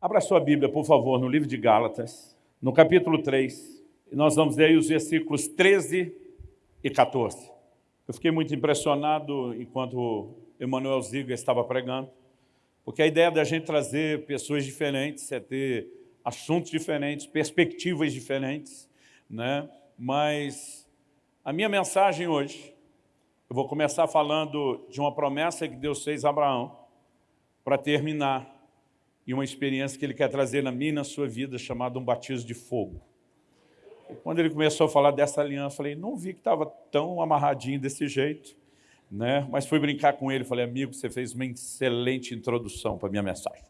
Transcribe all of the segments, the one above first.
Abra sua Bíblia, por favor, no livro de Gálatas, no capítulo 3, e nós vamos ler os versículos 13 e 14. Eu fiquei muito impressionado enquanto Emanuel Ziga estava pregando, porque a ideia da gente trazer pessoas diferentes é ter assuntos diferentes, perspectivas diferentes, né? mas a minha mensagem hoje, eu vou começar falando de uma promessa que Deus fez a Abraão, para terminar, e uma experiência que Ele quer trazer na minha e na sua vida, chamada um batismo de fogo. E quando ele começou a falar dessa aliança, eu falei, não vi que estava tão amarradinho desse jeito, né? mas fui brincar com ele, falei, amigo, você fez uma excelente introdução para a minha mensagem.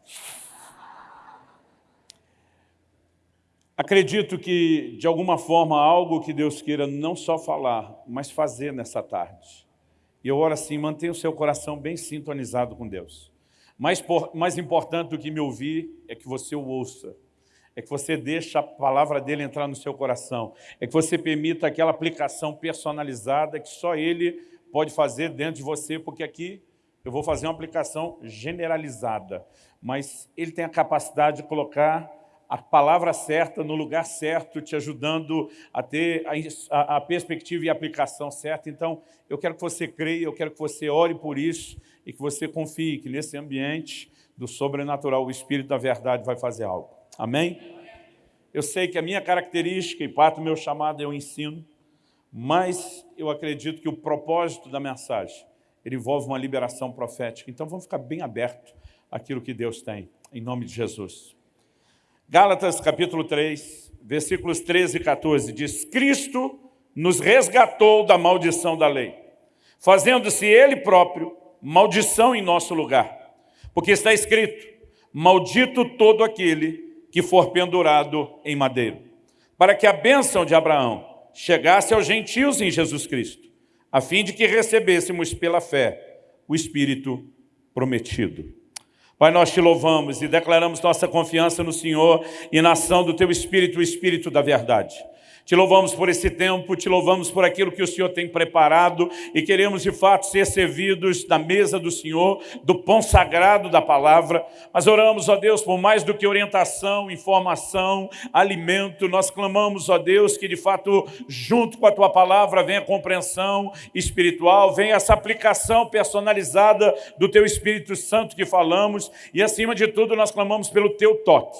Acredito que, de alguma forma, algo que Deus queira não só falar, mas fazer nessa tarde. E eu oro assim, mantenha o seu coração bem sintonizado com Deus. Mais, por, mais importante do que me ouvir é que você o ouça. É que você deixe a palavra dele entrar no seu coração. É que você permita aquela aplicação personalizada que só ele pode fazer dentro de você, porque aqui eu vou fazer uma aplicação generalizada. Mas ele tem a capacidade de colocar a palavra certa no lugar certo, te ajudando a ter a, a, perspectiva e a aplicação certa. Então, eu quero que você creia, eu quero que você ore por isso e que você confie que nesse ambiente do sobrenatural, o Espírito da verdade vai fazer algo. Amém? Eu sei que a minha característica e parte do meu chamado é o ensino, mas eu acredito que o propósito da mensagem ele envolve uma liberação profética. Então, vamos ficar bem aberto àquilo que Deus tem, em nome de Jesus. Gálatas capítulo 3, versículos 13 e 14, diz, Cristo nos resgatou da maldição da lei, fazendo-se Ele próprio maldição em nosso lugar. Porque está escrito, maldito todo aquele que for pendurado em madeiro, para que a bênção de Abraão chegasse aos gentios em Jesus Cristo, a fim de que recebêssemos pela fé o Espírito prometido. Pai, nós te louvamos e declaramos nossa confiança no Senhor e na ação do Teu Espírito, o Espírito da verdade. Te louvamos por esse tempo, te louvamos por aquilo que o Senhor tem preparado e queremos de fato ser servidos na mesa do Senhor, do pão sagrado da palavra. Mas oramos, ó Deus, por mais do que orientação, informação, alimento, nós clamamos, ó Deus, que de fato, junto com a tua palavra, venha a compreensão espiritual, venha essa aplicação personalizada do teu Espírito Santo que falamos e acima de tudo nós clamamos pelo teu toque.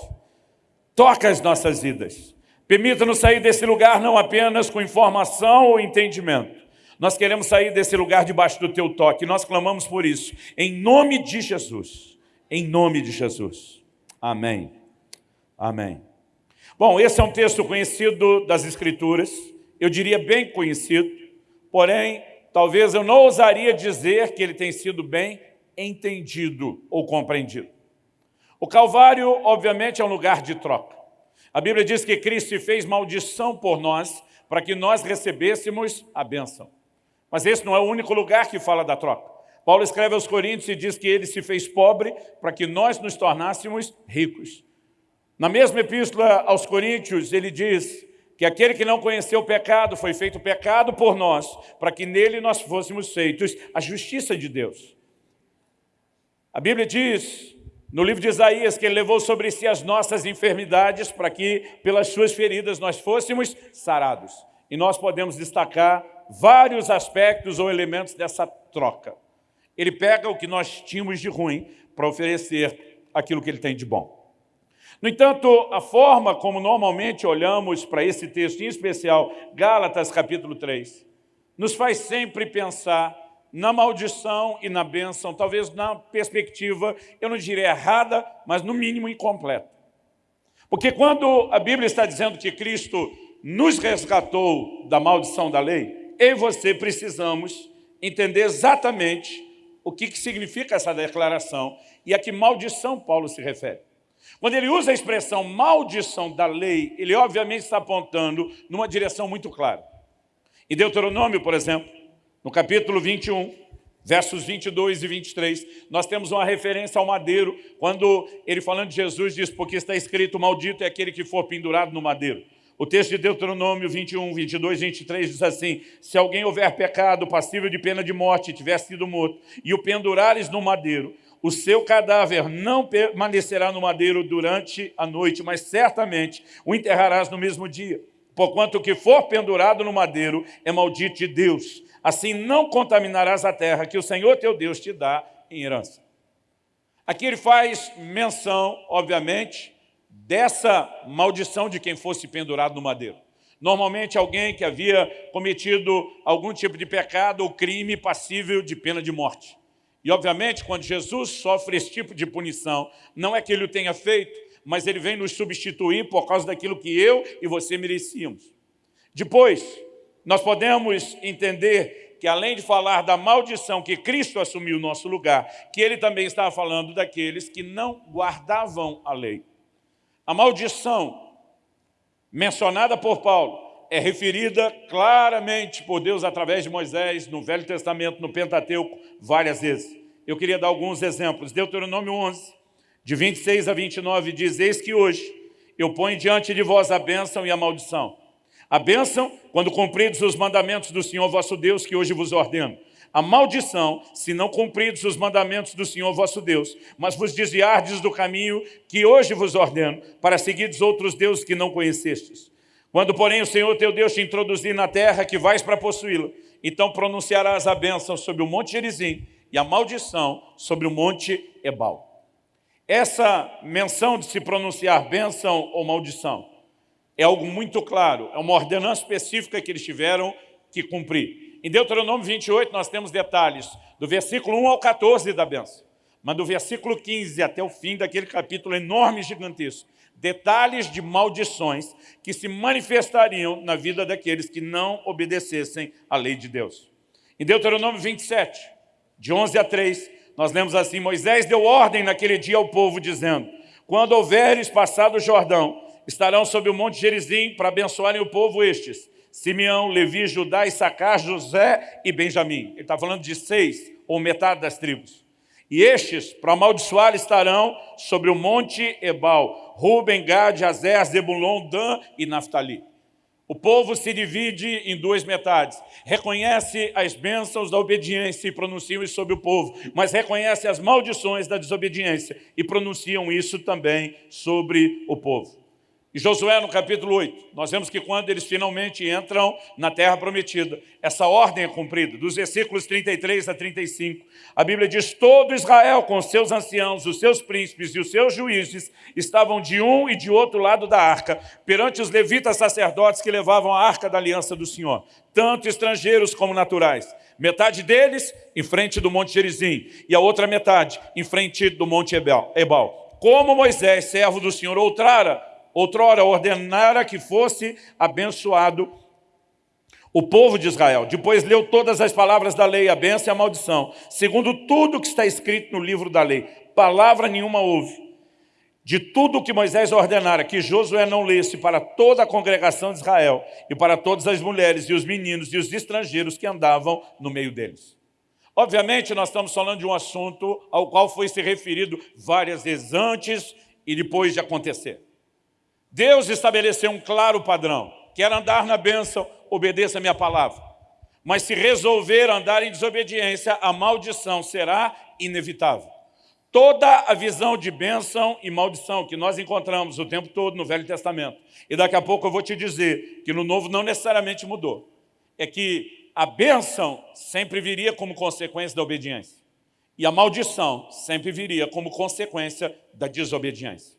Toca as nossas vidas Permita-nos sair desse lugar não apenas com informação ou entendimento. Nós queremos sair desse lugar debaixo do teu toque. Nós clamamos por isso. Em nome de Jesus. Em nome de Jesus. Amém. Amém. Bom, esse é um texto conhecido das Escrituras. Eu diria bem conhecido. Porém, talvez eu não ousaria dizer que ele tem sido bem entendido ou compreendido. O Calvário, obviamente, é um lugar de troca. A Bíblia diz que Cristo fez maldição por nós para que nós recebêssemos a bênção. Mas esse não é o único lugar que fala da troca. Paulo escreve aos Coríntios e diz que ele se fez pobre para que nós nos tornássemos ricos. Na mesma epístola aos Coríntios, ele diz que aquele que não conheceu o pecado foi feito pecado por nós, para que nele nós fôssemos feitos a justiça de Deus. A Bíblia diz no livro de Isaías, que ele levou sobre si as nossas enfermidades para que, pelas suas feridas, nós fôssemos sarados. E nós podemos destacar vários aspectos ou elementos dessa troca. Ele pega o que nós tínhamos de ruim para oferecer aquilo que ele tem de bom. No entanto, a forma como normalmente olhamos para esse texto, em especial Gálatas capítulo 3, nos faz sempre pensar na maldição e na bênção, talvez na perspectiva, eu não diria errada, mas no mínimo incompleta. Porque quando a Bíblia está dizendo que Cristo nos resgatou da maldição da lei, eu e você precisamos entender exatamente o que, que significa essa declaração e a que maldição Paulo se refere. Quando ele usa a expressão maldição da lei, ele obviamente está apontando numa direção muito clara. Em Deuteronômio, por exemplo, no capítulo 21, versos 22 e 23, nós temos uma referência ao madeiro, quando ele falando de Jesus diz, porque está escrito, maldito é aquele que for pendurado no madeiro. O texto de Deuteronômio 21, 22, 23 diz assim, se alguém houver pecado passível de pena de morte, tiver sido morto, e o pendurares no madeiro, o seu cadáver não permanecerá no madeiro durante a noite, mas certamente o enterrarás no mesmo dia. Porquanto o que for pendurado no madeiro é maldito de Deus. Assim não contaminarás a terra que o Senhor teu Deus te dá em herança. Aqui ele faz menção, obviamente, dessa maldição de quem fosse pendurado no madeiro. Normalmente alguém que havia cometido algum tipo de pecado ou crime passível de pena de morte. E, obviamente, quando Jesus sofre esse tipo de punição, não é que ele o tenha feito, mas ele vem nos substituir por causa daquilo que eu e você merecíamos. Depois, nós podemos entender que além de falar da maldição que Cristo assumiu no nosso lugar, que ele também estava falando daqueles que não guardavam a lei. A maldição mencionada por Paulo é referida claramente por Deus através de Moisés, no Velho Testamento, no Pentateuco, várias vezes. Eu queria dar alguns exemplos. Deuteronômio 11, de 26 a 29, diz, Eis que hoje eu ponho diante de vós a bênção e a maldição. A bênção, quando cumpridos os mandamentos do Senhor vosso Deus, que hoje vos ordeno. A maldição, se não cumpridos os mandamentos do Senhor vosso Deus, mas vos desviardes do caminho que hoje vos ordeno, para seguirdes outros deuses que não conhecestes. Quando, porém, o Senhor teu Deus te introduzir na terra que vais para possuí-la, então pronunciarás a bênção sobre o monte Gerizim e a maldição sobre o monte Ebal. Essa menção de se pronunciar bênção ou maldição é algo muito claro, é uma ordenança específica que eles tiveram que cumprir. Em Deuteronômio 28 nós temos detalhes do versículo 1 ao 14 da bênção, mas do versículo 15 até o fim daquele capítulo enorme e gigantesco, detalhes de maldições que se manifestariam na vida daqueles que não obedecessem à lei de Deus. Em Deuteronômio 27, de 11 a 3, nós lemos assim, Moisés deu ordem naquele dia ao povo, dizendo, quando houveres passado o Jordão, estarão sobre o monte Gerizim para abençoarem o povo estes, Simeão, Levi, Judá, Issacar, José e Benjamim. Ele está falando de seis, ou metade das tribos. E estes, para amaldiçoar, estarão sobre o monte Ebal, Ruben, Gad, Azer, Zebulon, Dan e Naftali. O povo se divide em duas metades. Reconhece as bênçãos da obediência e pronunciam isso sobre o povo, mas reconhece as maldições da desobediência e pronunciam isso também sobre o povo. E Josué, no capítulo 8, nós vemos que quando eles finalmente entram na terra prometida, essa ordem é cumprida, dos versículos 33 a 35. A Bíblia diz, todo Israel com seus anciãos, os seus príncipes e os seus juízes estavam de um e de outro lado da arca, perante os levitas sacerdotes que levavam a arca da aliança do Senhor, tanto estrangeiros como naturais. Metade deles em frente do monte Gerizim e a outra metade em frente do monte Ebal. Como Moisés, servo do Senhor, outrara, outrora ordenara que fosse abençoado o povo de Israel. Depois leu todas as palavras da lei, a bênção e a maldição, segundo tudo que está escrito no livro da lei. Palavra nenhuma houve. De tudo que Moisés ordenara, que Josué não lesse para toda a congregação de Israel e para todas as mulheres e os meninos e os estrangeiros que andavam no meio deles. Obviamente, nós estamos falando de um assunto ao qual foi se referido várias vezes antes e depois de acontecer. Deus estabeleceu um claro padrão. Quer andar na bênção, obedeça a minha palavra. Mas se resolver andar em desobediência, a maldição será inevitável. Toda a visão de bênção e maldição que nós encontramos o tempo todo no Velho Testamento, e daqui a pouco eu vou te dizer que no Novo não necessariamente mudou, é que a bênção sempre viria como consequência da obediência, e a maldição sempre viria como consequência da desobediência.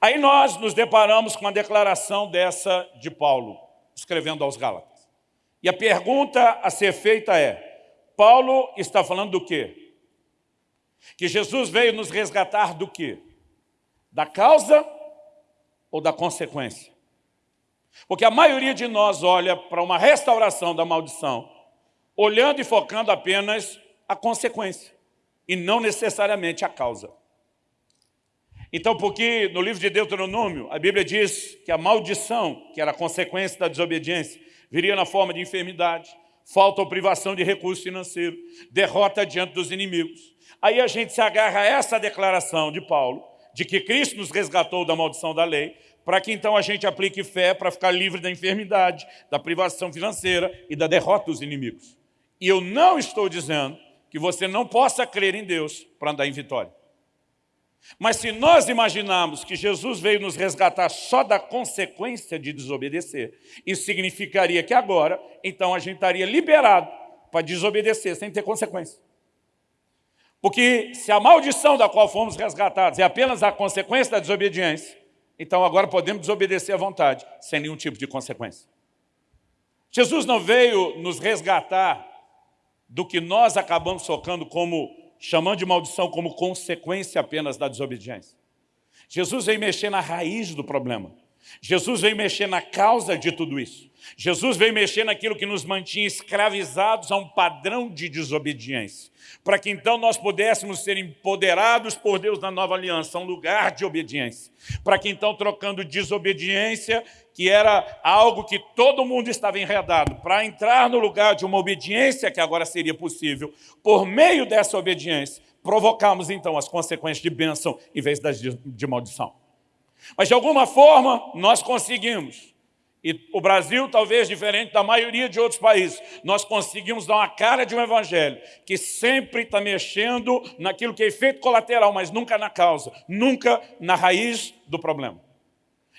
Aí nós nos deparamos com a declaração dessa de Paulo, escrevendo aos Gálatas. E a pergunta a ser feita é, Paulo está falando do quê? Que Jesus veio nos resgatar do quê? Da causa ou da consequência? Porque a maioria de nós olha para uma restauração da maldição, olhando e focando apenas a consequência, e não necessariamente a causa. Então, porque no livro de Deuteronômio, a Bíblia diz que a maldição, que era consequência da desobediência, viria na forma de enfermidade, falta ou privação de recurso financeiro, derrota diante dos inimigos. Aí a gente se agarra a essa declaração de Paulo, de que Cristo nos resgatou da maldição da lei, para que então a gente aplique fé para ficar livre da enfermidade, da privação financeira e da derrota dos inimigos. E eu não estou dizendo que você não possa crer em Deus para andar em vitória. Mas se nós imaginarmos que Jesus veio nos resgatar só da consequência de desobedecer, isso significaria que agora, então a gente estaria liberado para desobedecer sem ter consequência. Porque se a maldição da qual fomos resgatados é apenas a consequência da desobediência, então agora podemos desobedecer à vontade, sem nenhum tipo de consequência. Jesus não veio nos resgatar do que nós acabamos socando como, chamando de maldição como consequência apenas da desobediência. Jesus veio mexer na raiz do problema. Jesus veio mexer na causa de tudo isso. Jesus veio mexer naquilo que nos mantinha escravizados a um padrão de desobediência, para que então nós pudéssemos ser empoderados por Deus na nova aliança, um lugar de obediência, para que então trocando desobediência, que era algo que todo mundo estava enredado, para entrar no lugar de uma obediência que agora seria possível, por meio dessa obediência, provocamos então as consequências de bênção em vez das de maldição. Mas de alguma forma nós conseguimos e o Brasil, talvez diferente da maioria de outros países, nós conseguimos dar uma cara de um evangelho que sempre está mexendo naquilo que é efeito colateral, mas nunca na causa, nunca na raiz do problema.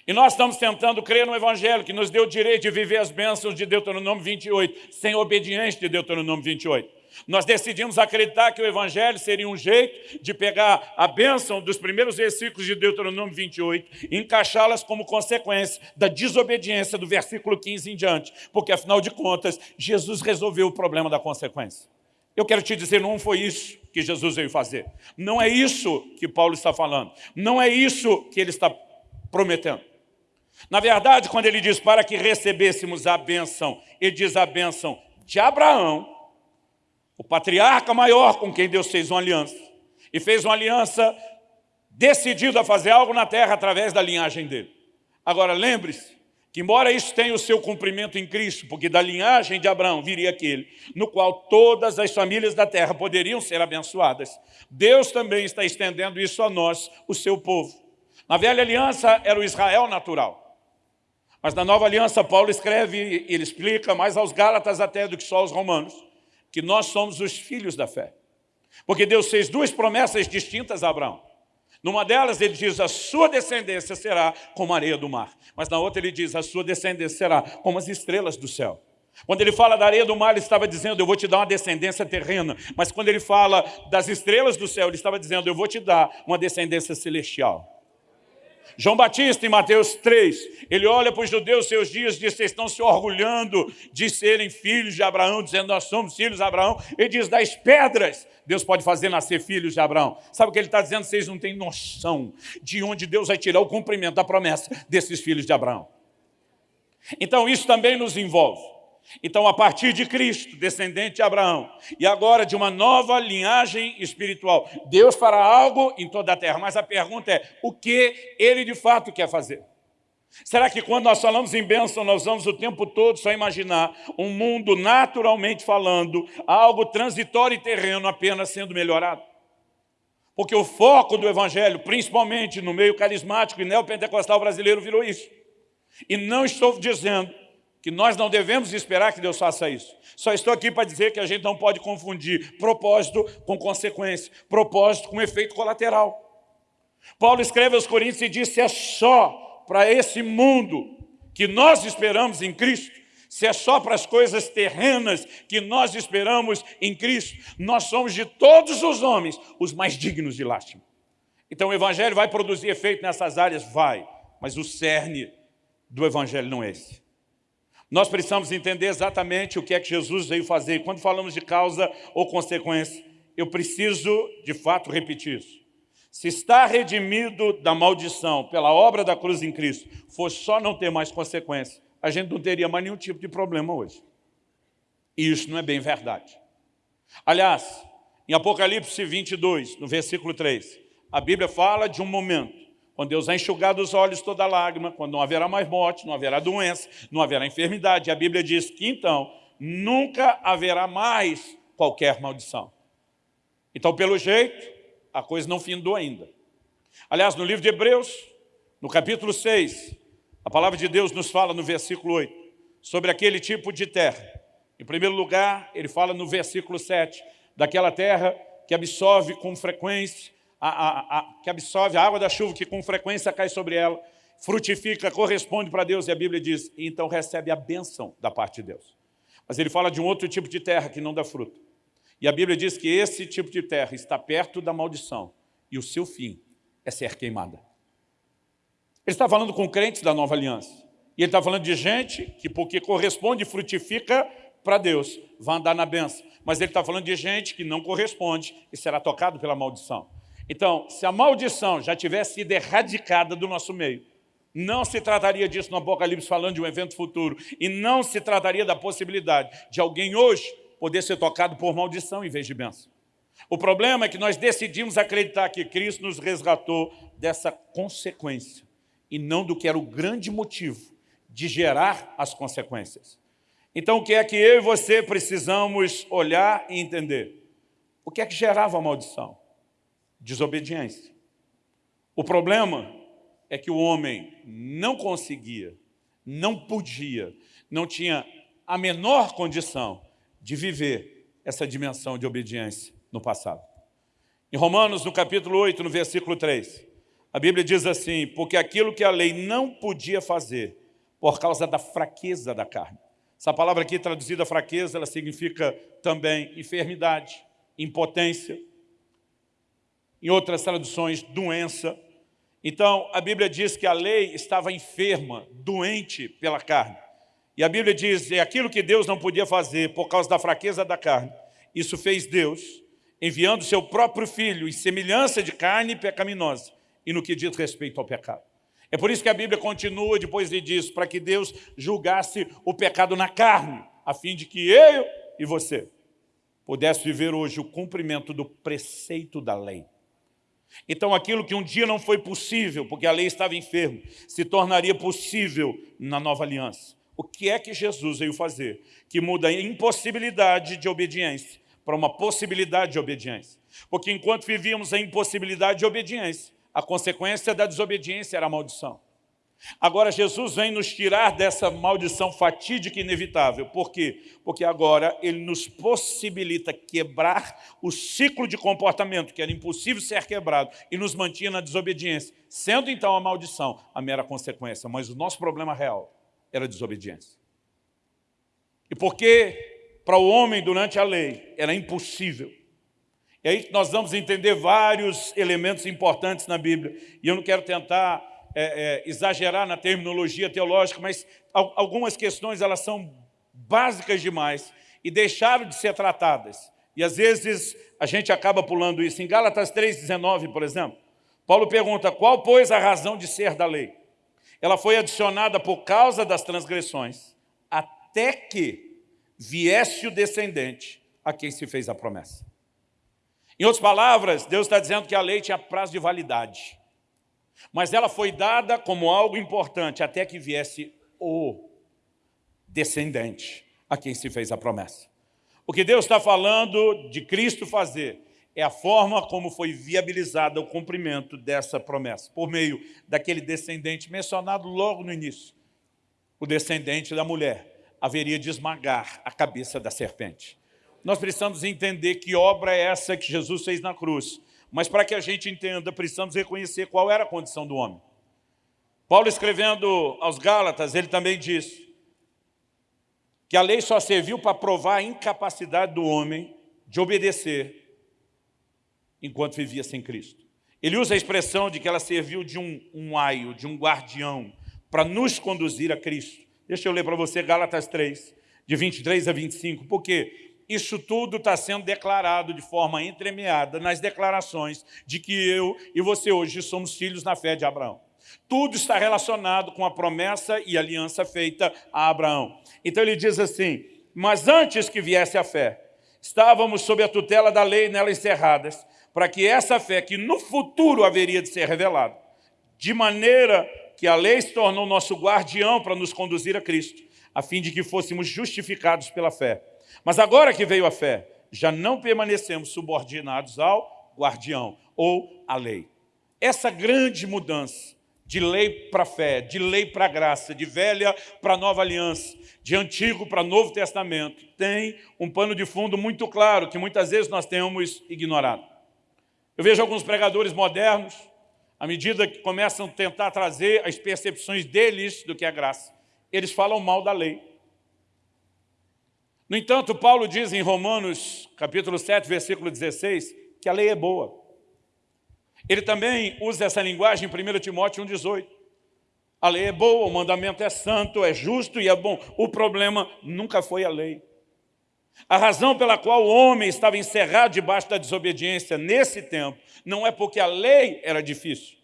E nós estamos tentando crer no Evangelho que nos deu o direito de viver as bênçãos de Deuteronômio 28, sem obediência de Deuteronômio 28. Nós decidimos acreditar que o Evangelho seria um jeito de pegar a bênção dos primeiros versículos de Deuteronômio 28 e encaixá-las como consequência da desobediência do versículo 15 em diante, porque afinal de contas, Jesus resolveu o problema da consequência. Eu quero te dizer, não foi isso que Jesus veio fazer. Não é isso que Paulo está falando. Não é isso que ele está prometendo. Na verdade, quando ele diz para que recebêssemos a bênção, ele diz a bênção de Abraão, o patriarca maior com quem Deus fez uma aliança. E fez uma aliança decidido a fazer algo na terra através da linhagem dele. Agora, lembre-se que, embora isso tenha o seu cumprimento em Cristo, porque da linhagem de Abraão viria aquele, no qual todas as famílias da terra poderiam ser abençoadas, Deus também está estendendo isso a nós, o seu povo. Na velha aliança era o Israel natural. Mas na nova aliança, Paulo escreve, ele explica mais aos Gálatas até do que só aos romanos, que nós somos os filhos da fé. Porque Deus fez duas promessas distintas a Abraão. Numa delas ele diz, a sua descendência será como a areia do mar. Mas na outra ele diz, a sua descendência será como as estrelas do céu. Quando ele fala da areia do mar, ele estava dizendo, eu vou te dar uma descendência terrena. Mas quando ele fala das estrelas do céu, ele estava dizendo, eu vou te dar uma descendência celestial. João Batista, em Mateus 3, ele olha para os judeus seus dias e diz, vocês estão se orgulhando de serem filhos de Abraão, dizendo, nós somos filhos de Abraão. Ele diz, das pedras, Deus pode fazer nascer filhos de Abraão. Sabe o que ele está dizendo? Vocês não têm noção de onde Deus vai tirar o cumprimento da promessa desses filhos de Abraão. Então isso também nos envolve. Então, a partir de Cristo, descendente de Abraão, e agora de uma nova linhagem espiritual, Deus fará algo em toda a terra. Mas a pergunta é, o que Ele de fato quer fazer? Será que quando nós falamos em bênção, nós vamos o tempo todo só imaginar um mundo naturalmente falando, algo transitório e terreno apenas sendo melhorado? Porque o foco do Evangelho, principalmente no meio carismático e neopentecostal brasileiro, virou isso. E não estou dizendo que nós não devemos esperar que Deus faça isso. Só estou aqui para dizer que a gente não pode confundir propósito com consequência, propósito com efeito colateral. Paulo escreve aos Coríntios e diz, se é só para esse mundo que nós esperamos em Cristo, se é só para as coisas terrenas que nós esperamos em Cristo, nós somos de todos os homens os mais dignos de lástima. Então o Evangelho vai produzir efeito nessas áreas? Vai, mas o cerne do Evangelho não é esse. Nós precisamos entender exatamente o que é que Jesus veio fazer. Quando falamos de causa ou consequência, eu preciso, de fato, repetir isso. Se está redimido da maldição pela obra da cruz em Cristo, for só não ter mais consequência, a gente não teria mais nenhum tipo de problema hoje. E isso não é bem verdade. Aliás, em Apocalipse 22, no versículo 3, a Bíblia fala de um momento quando Deus vai enxugar dos olhos toda lágrima, quando não haverá mais morte, não haverá doença, não haverá enfermidade. A Bíblia diz que então nunca haverá mais qualquer maldição. Então, pelo jeito, a coisa não findou ainda. Aliás, no livro de Hebreus, no capítulo 6, a palavra de Deus nos fala no versículo 8, sobre aquele tipo de terra. Em primeiro lugar, ele fala no versículo 7, daquela terra que absorve com frequência, a, a, a, que absorve a água da chuva que com frequência cai sobre ela, frutifica, corresponde para Deus, e a Bíblia diz, então recebe a bênção da parte de Deus. Mas ele fala de um outro tipo de terra que não dá fruto. E a Bíblia diz que esse tipo de terra está perto da maldição, e o seu fim é ser queimada. Ele está falando com crentes da nova aliança. E ele está falando de gente que, porque corresponde frutifica para Deus, vai andar na benção. Mas ele está falando de gente que não corresponde e será tocado pela maldição. Então, se a maldição já tivesse sido erradicada do nosso meio, não se trataria disso no Apocalipse falando de um evento futuro, e não se trataria da possibilidade de alguém hoje poder ser tocado por maldição em vez de bênção. O problema é que nós decidimos acreditar que Cristo nos resgatou dessa consequência, e não do que era o grande motivo de gerar as consequências. Então, o que é que eu e você precisamos olhar e entender? O que é que gerava a maldição? Desobediência. O problema é que o homem não conseguia, não podia, não tinha a menor condição de viver essa dimensão de obediência no passado. Em Romanos, no capítulo 8, no versículo 3, a Bíblia diz assim, porque aquilo que a lei não podia fazer, por causa da fraqueza da carne. Essa palavra aqui, traduzida fraqueza, ela significa também enfermidade, impotência. Em outras traduções, doença. Então, a Bíblia diz que a lei estava enferma, doente pela carne. E a Bíblia diz, é aquilo que Deus não podia fazer por causa da fraqueza da carne. Isso fez Deus, enviando seu próprio Filho em semelhança de carne pecaminosa, e no que diz respeito ao pecado. É por isso que a Bíblia continua depois de disso, para que Deus julgasse o pecado na carne, a fim de que eu e você pudesse viver hoje o cumprimento do preceito da lei. Então aquilo que um dia não foi possível, porque a lei estava enferma, se tornaria possível na nova aliança. O que é que Jesus veio fazer? Que muda a impossibilidade de obediência para uma possibilidade de obediência. Porque enquanto vivíamos a impossibilidade de obediência, a consequência da desobediência era a maldição. Agora Jesus vem nos tirar dessa maldição fatídica e inevitável. Por quê? Porque agora Ele nos possibilita quebrar o ciclo de comportamento que era impossível ser quebrado e nos mantinha na desobediência, sendo então a maldição a mera consequência. Mas o nosso problema real era a desobediência. E porque para o homem durante a lei era impossível e aí nós vamos entender vários elementos importantes na Bíblia. E eu não quero tentar é, é, exagerar na terminologia teológica, mas algumas questões elas são básicas demais e deixaram de ser tratadas. E às vezes a gente acaba pulando isso. Em Gálatas 3,19, por exemplo, Paulo pergunta, qual, pois, a razão de ser da lei? Ela foi adicionada por causa das transgressões, até que viesse o descendente a quem se fez a promessa. Em outras palavras, Deus está dizendo que a lei tinha prazo de validade. Mas ela foi dada como algo importante até que viesse o descendente a quem se fez a promessa. O que Deus está falando de Cristo fazer é a forma como foi viabilizada o cumprimento dessa promessa, por meio daquele descendente mencionado logo no início. O descendente da mulher haveria de esmagar a cabeça da serpente nós precisamos entender que obra é essa que Jesus fez na cruz. Mas para que a gente entenda, precisamos reconhecer qual era a condição do homem. Paulo escrevendo aos Gálatas, ele também diz que a lei só serviu para provar a incapacidade do homem de obedecer enquanto vivia sem Cristo. Ele usa a expressão de que ela serviu de um, um aio, de um guardião, para nos conduzir a Cristo. Deixa eu ler para você Gálatas 3, de 23 a 25, porque isso tudo está sendo declarado de forma entremeada nas declarações de que eu e você hoje somos filhos na fé de Abraão. Tudo está relacionado com a promessa e aliança feita a Abraão. Então ele diz assim, mas antes que viesse a fé, estávamos sob a tutela da lei nela encerradas, para que essa fé que no futuro haveria de ser revelada, de maneira que a lei se tornou nosso guardião para nos conduzir a Cristo, a fim de que fôssemos justificados pela fé. Mas agora que veio a fé, já não permanecemos subordinados ao guardião ou à lei. Essa grande mudança de lei para fé, de lei para graça, de velha para nova aliança, de antigo para novo testamento, tem um pano de fundo muito claro, que muitas vezes nós temos ignorado. Eu vejo alguns pregadores modernos, à medida que começam a tentar trazer as percepções deles do que é graça, eles falam mal da lei. No entanto, Paulo diz em Romanos, capítulo 7, versículo 16, que a lei é boa. Ele também usa essa linguagem em 1 Timóteo 1,18. A lei é boa, o mandamento é santo, é justo e é bom. O problema nunca foi a lei. A razão pela qual o homem estava encerrado debaixo da desobediência nesse tempo não é porque a lei era difícil.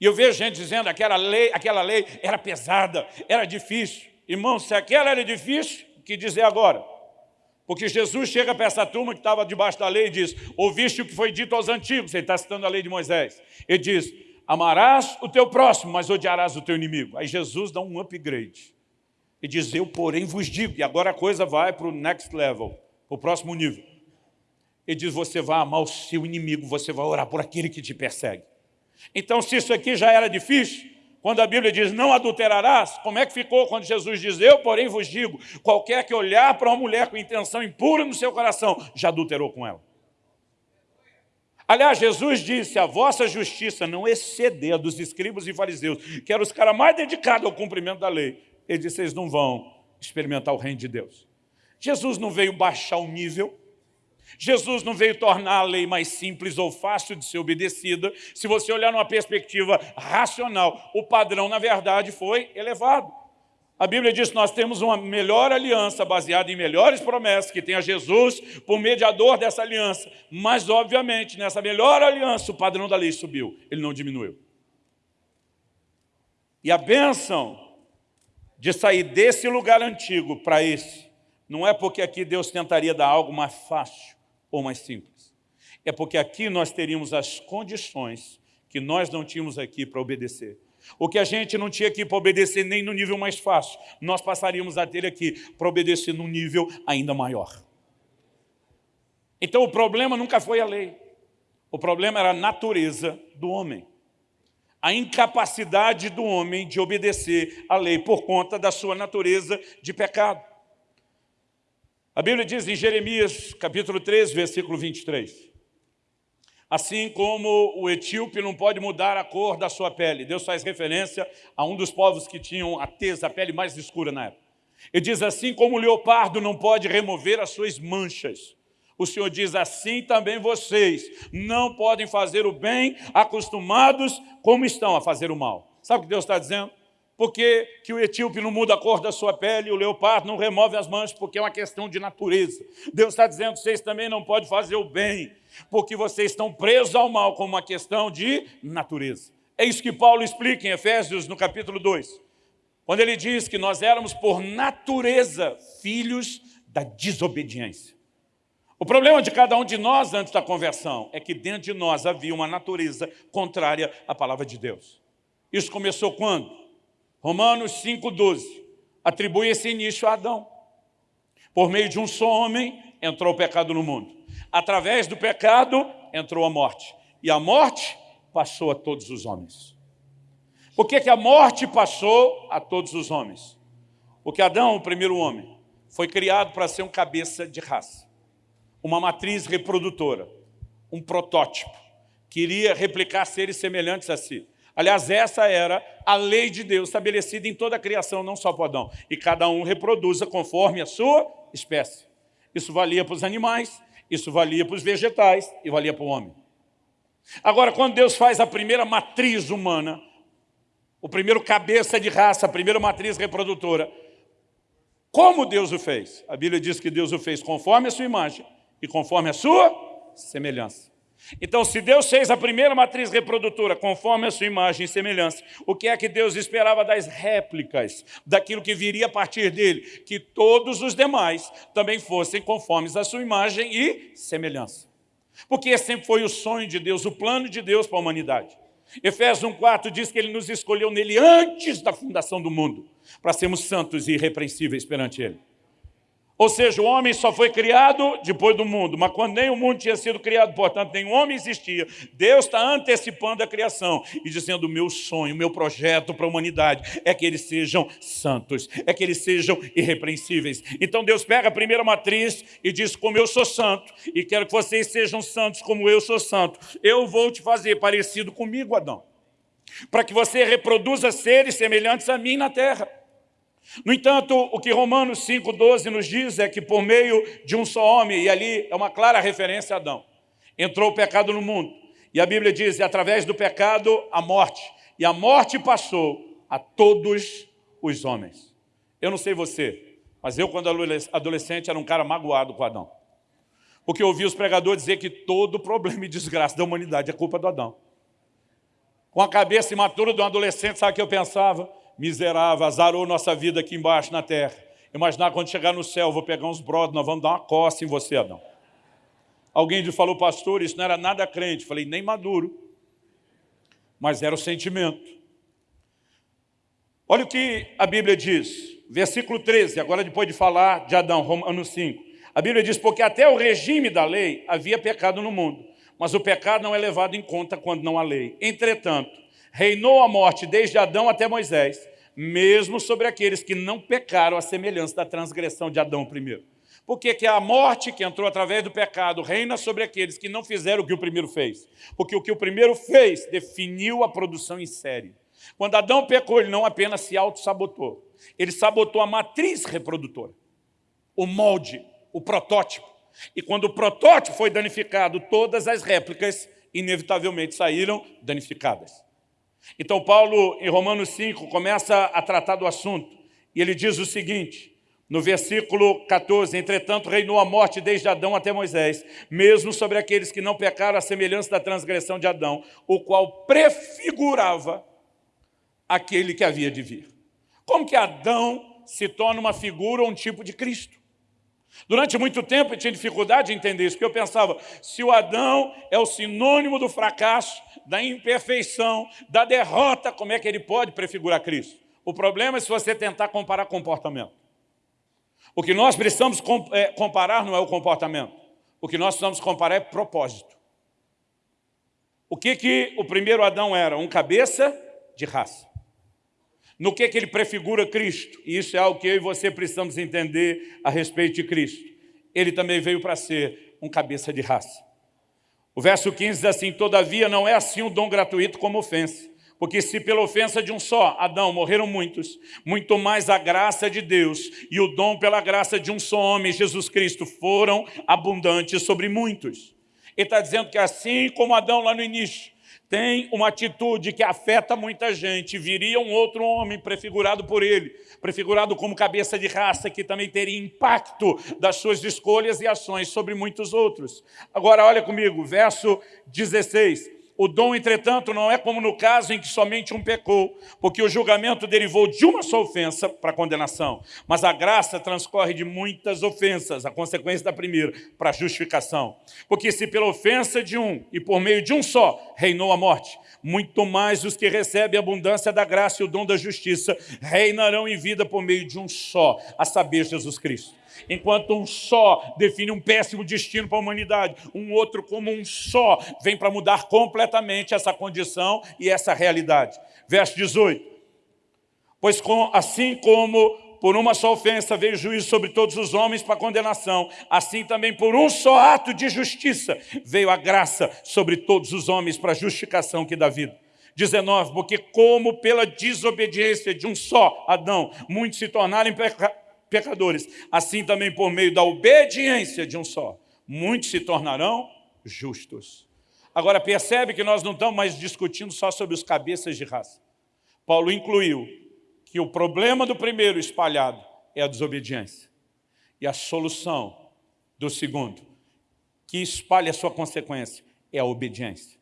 E eu vejo gente dizendo que aquela lei, aquela lei era pesada, era difícil. Irmão, se aquela era difícil, que dizer agora? Porque Jesus chega para essa turma que estava debaixo da lei e diz, ouviste o que foi dito aos antigos, ele está citando a lei de Moisés. Ele diz, amarás o teu próximo, mas odiarás o teu inimigo. Aí Jesus dá um upgrade. E diz, eu porém vos digo, e agora a coisa vai para o next level, para o próximo nível. Ele diz, você vai amar o seu inimigo, você vai orar por aquele que te persegue. Então, se isso aqui já era difícil, quando a Bíblia diz, não adulterarás, como é que ficou quando Jesus diz, eu porém vos digo, qualquer que olhar para uma mulher com intenção impura no seu coração, já adulterou com ela. Aliás, Jesus disse, a vossa justiça não exceder a dos escribas e fariseus, que eram os caras mais dedicados ao cumprimento da lei. Ele disse, vocês não vão experimentar o reino de Deus. Jesus não veio baixar o nível, Jesus não veio tornar a lei mais simples ou fácil de ser obedecida. Se você olhar numa perspectiva racional, o padrão, na verdade, foi elevado. A Bíblia diz que nós temos uma melhor aliança baseada em melhores promessas, que tem a Jesus por mediador dessa aliança. Mas, obviamente, nessa melhor aliança, o padrão da lei subiu, ele não diminuiu. E a bênção de sair desse lugar antigo para esse, não é porque aqui Deus tentaria dar algo mais fácil, ou mais simples. É porque aqui nós teríamos as condições que nós não tínhamos aqui para obedecer. O que a gente não tinha aqui para obedecer nem no nível mais fácil, nós passaríamos a ter aqui para obedecer num nível ainda maior. Então o problema nunca foi a lei. O problema era a natureza do homem. A incapacidade do homem de obedecer à lei por conta da sua natureza de pecado. A Bíblia diz em Jeremias, capítulo 13, versículo 23. Assim como o etíope não pode mudar a cor da sua pele. Deus faz referência a um dos povos que tinham a tesa, a pele mais escura na época. Ele diz assim como o leopardo não pode remover as suas manchas. O Senhor diz assim também vocês não podem fazer o bem acostumados como estão a fazer o mal. Sabe o que Deus está dizendo? Porque que o etíope não muda a cor da sua pele, o leopardo não remove as manchas, porque é uma questão de natureza. Deus está dizendo vocês também não podem fazer o bem, porque vocês estão presos ao mal como uma questão de natureza. É isso que Paulo explica em Efésios, no capítulo 2, quando ele diz que nós éramos por natureza filhos da desobediência. O problema de cada um de nós antes da conversão é que dentro de nós havia uma natureza contrária à palavra de Deus. Isso começou quando? Romanos 5,12 atribui esse início a Adão. Por meio de um só homem entrou o pecado no mundo. Através do pecado entrou a morte. E a morte passou a todos os homens. Por que, que a morte passou a todos os homens? Porque Adão, o primeiro homem, foi criado para ser um cabeça de raça. Uma matriz reprodutora. Um protótipo. Queria replicar seres semelhantes a si. Aliás, essa era a lei de Deus estabelecida em toda a criação, não só para Adão. E cada um reproduza conforme a sua espécie. Isso valia para os animais, isso valia para os vegetais e valia para o homem. Agora, quando Deus faz a primeira matriz humana, o primeiro cabeça de raça, a primeira matriz reprodutora, como Deus o fez? A Bíblia diz que Deus o fez conforme a sua imagem e conforme a sua semelhança. Então, se Deus fez a primeira matriz reprodutora conforme a sua imagem e semelhança, o que é que Deus esperava das réplicas, daquilo que viria a partir dele? Que todos os demais também fossem conformes à sua imagem e semelhança. Porque esse sempre foi o sonho de Deus, o plano de Deus para a humanidade. Efésios 1,4 diz que ele nos escolheu nele antes da fundação do mundo, para sermos santos e irrepreensíveis perante ele. Ou seja, o homem só foi criado depois do mundo, mas quando nem o mundo tinha sido criado, portanto, nenhum homem existia. Deus está antecipando a criação e dizendo, o meu sonho, o meu projeto para a humanidade é que eles sejam santos, é que eles sejam irrepreensíveis. Então Deus pega a primeira matriz e diz, como eu sou santo, e quero que vocês sejam santos como eu sou santo, eu vou te fazer parecido comigo, Adão, para que você reproduza seres semelhantes a mim na terra. No entanto, o que Romanos 5,12 nos diz é que por meio de um só homem, e ali é uma clara referência a Adão, entrou o pecado no mundo. E a Bíblia diz, através do pecado, a morte. E a morte passou a todos os homens. Eu não sei você, mas eu quando adolescente era um cara magoado com Adão. Porque eu ouvi os pregadores dizer que todo problema e desgraça da humanidade é culpa do Adão. Com a cabeça imatura de um adolescente, sabe o que eu pensava? Miserável, azarou nossa vida aqui embaixo na terra. Imaginar quando chegar no céu, vou pegar uns brothers, nós vamos dar uma coça em você, Adão. Alguém falou, pastor, isso não era nada crente. Falei, nem maduro. Mas era o sentimento. Olha o que a Bíblia diz. Versículo 13, agora depois de falar de Adão, Romanos 5. A Bíblia diz, porque até o regime da lei havia pecado no mundo. Mas o pecado não é levado em conta quando não há lei. Entretanto, reinou a morte desde Adão até Moisés, mesmo sobre aqueles que não pecaram a semelhança da transgressão de Adão primeiro. Porque que a morte que entrou através do pecado reina sobre aqueles que não fizeram o que o primeiro fez. Porque o que o primeiro fez definiu a produção em série. Quando Adão pecou, ele não apenas se auto-sabotou, ele sabotou a matriz reprodutora, o molde, o protótipo. E quando o protótipo foi danificado, todas as réplicas inevitavelmente saíram danificadas. Então Paulo, em Romanos 5, começa a tratar do assunto, e ele diz o seguinte, no versículo 14, entretanto reinou a morte desde Adão até Moisés, mesmo sobre aqueles que não pecaram a semelhança da transgressão de Adão, o qual prefigurava aquele que havia de vir. Como que Adão se torna uma figura ou um tipo de Cristo? Durante muito tempo eu tinha dificuldade de entender isso, porque eu pensava, se o Adão é o sinônimo do fracasso, da imperfeição, da derrota, como é que ele pode prefigurar Cristo? O problema é se você tentar comparar comportamento. O que nós precisamos é, comparar não é o comportamento. O que nós precisamos comparar é propósito. O que, que o primeiro Adão era? Um cabeça de raça. No que, que ele prefigura Cristo? E isso é algo que eu e você precisamos entender a respeito de Cristo. Ele também veio para ser um cabeça de raça. O verso 15 diz assim, Todavia não é assim um dom gratuito como ofensa. Porque se pela ofensa de um só, Adão, morreram muitos, muito mais a graça de Deus e o dom pela graça de um só homem, Jesus Cristo, foram abundantes sobre muitos. Ele está dizendo que assim como Adão lá no início, tem uma atitude que afeta muita gente, viria um outro homem prefigurado por ele, prefigurado como cabeça de raça, que também teria impacto das suas escolhas e ações sobre muitos outros. Agora, olha comigo, verso 16. O dom, entretanto, não é como no caso em que somente um pecou, porque o julgamento derivou de uma só ofensa para a condenação. Mas a graça transcorre de muitas ofensas, a consequência da primeira, para a justificação. Porque se pela ofensa de um e por meio de um só reinou a morte, muito mais os que recebem a abundância da graça e o dom da justiça reinarão em vida por meio de um só, a saber, Jesus Cristo enquanto um só define um péssimo destino para a humanidade, um outro como um só vem para mudar completamente essa condição e essa realidade. Verso 18. Pois com, assim como por uma só ofensa veio juízo sobre todos os homens para condenação, assim também por um só ato de justiça veio a graça sobre todos os homens para justificação que dá vida. 19, porque como pela desobediência de um só Adão, muitos se tornaram pecadores, assim também por meio da obediência de um só, muitos se tornarão justos. Agora percebe que nós não estamos mais discutindo só sobre os cabeças de raça. Paulo incluiu que o problema do primeiro espalhado é a desobediência. E a solução do segundo, que espalha a sua consequência, é a obediência.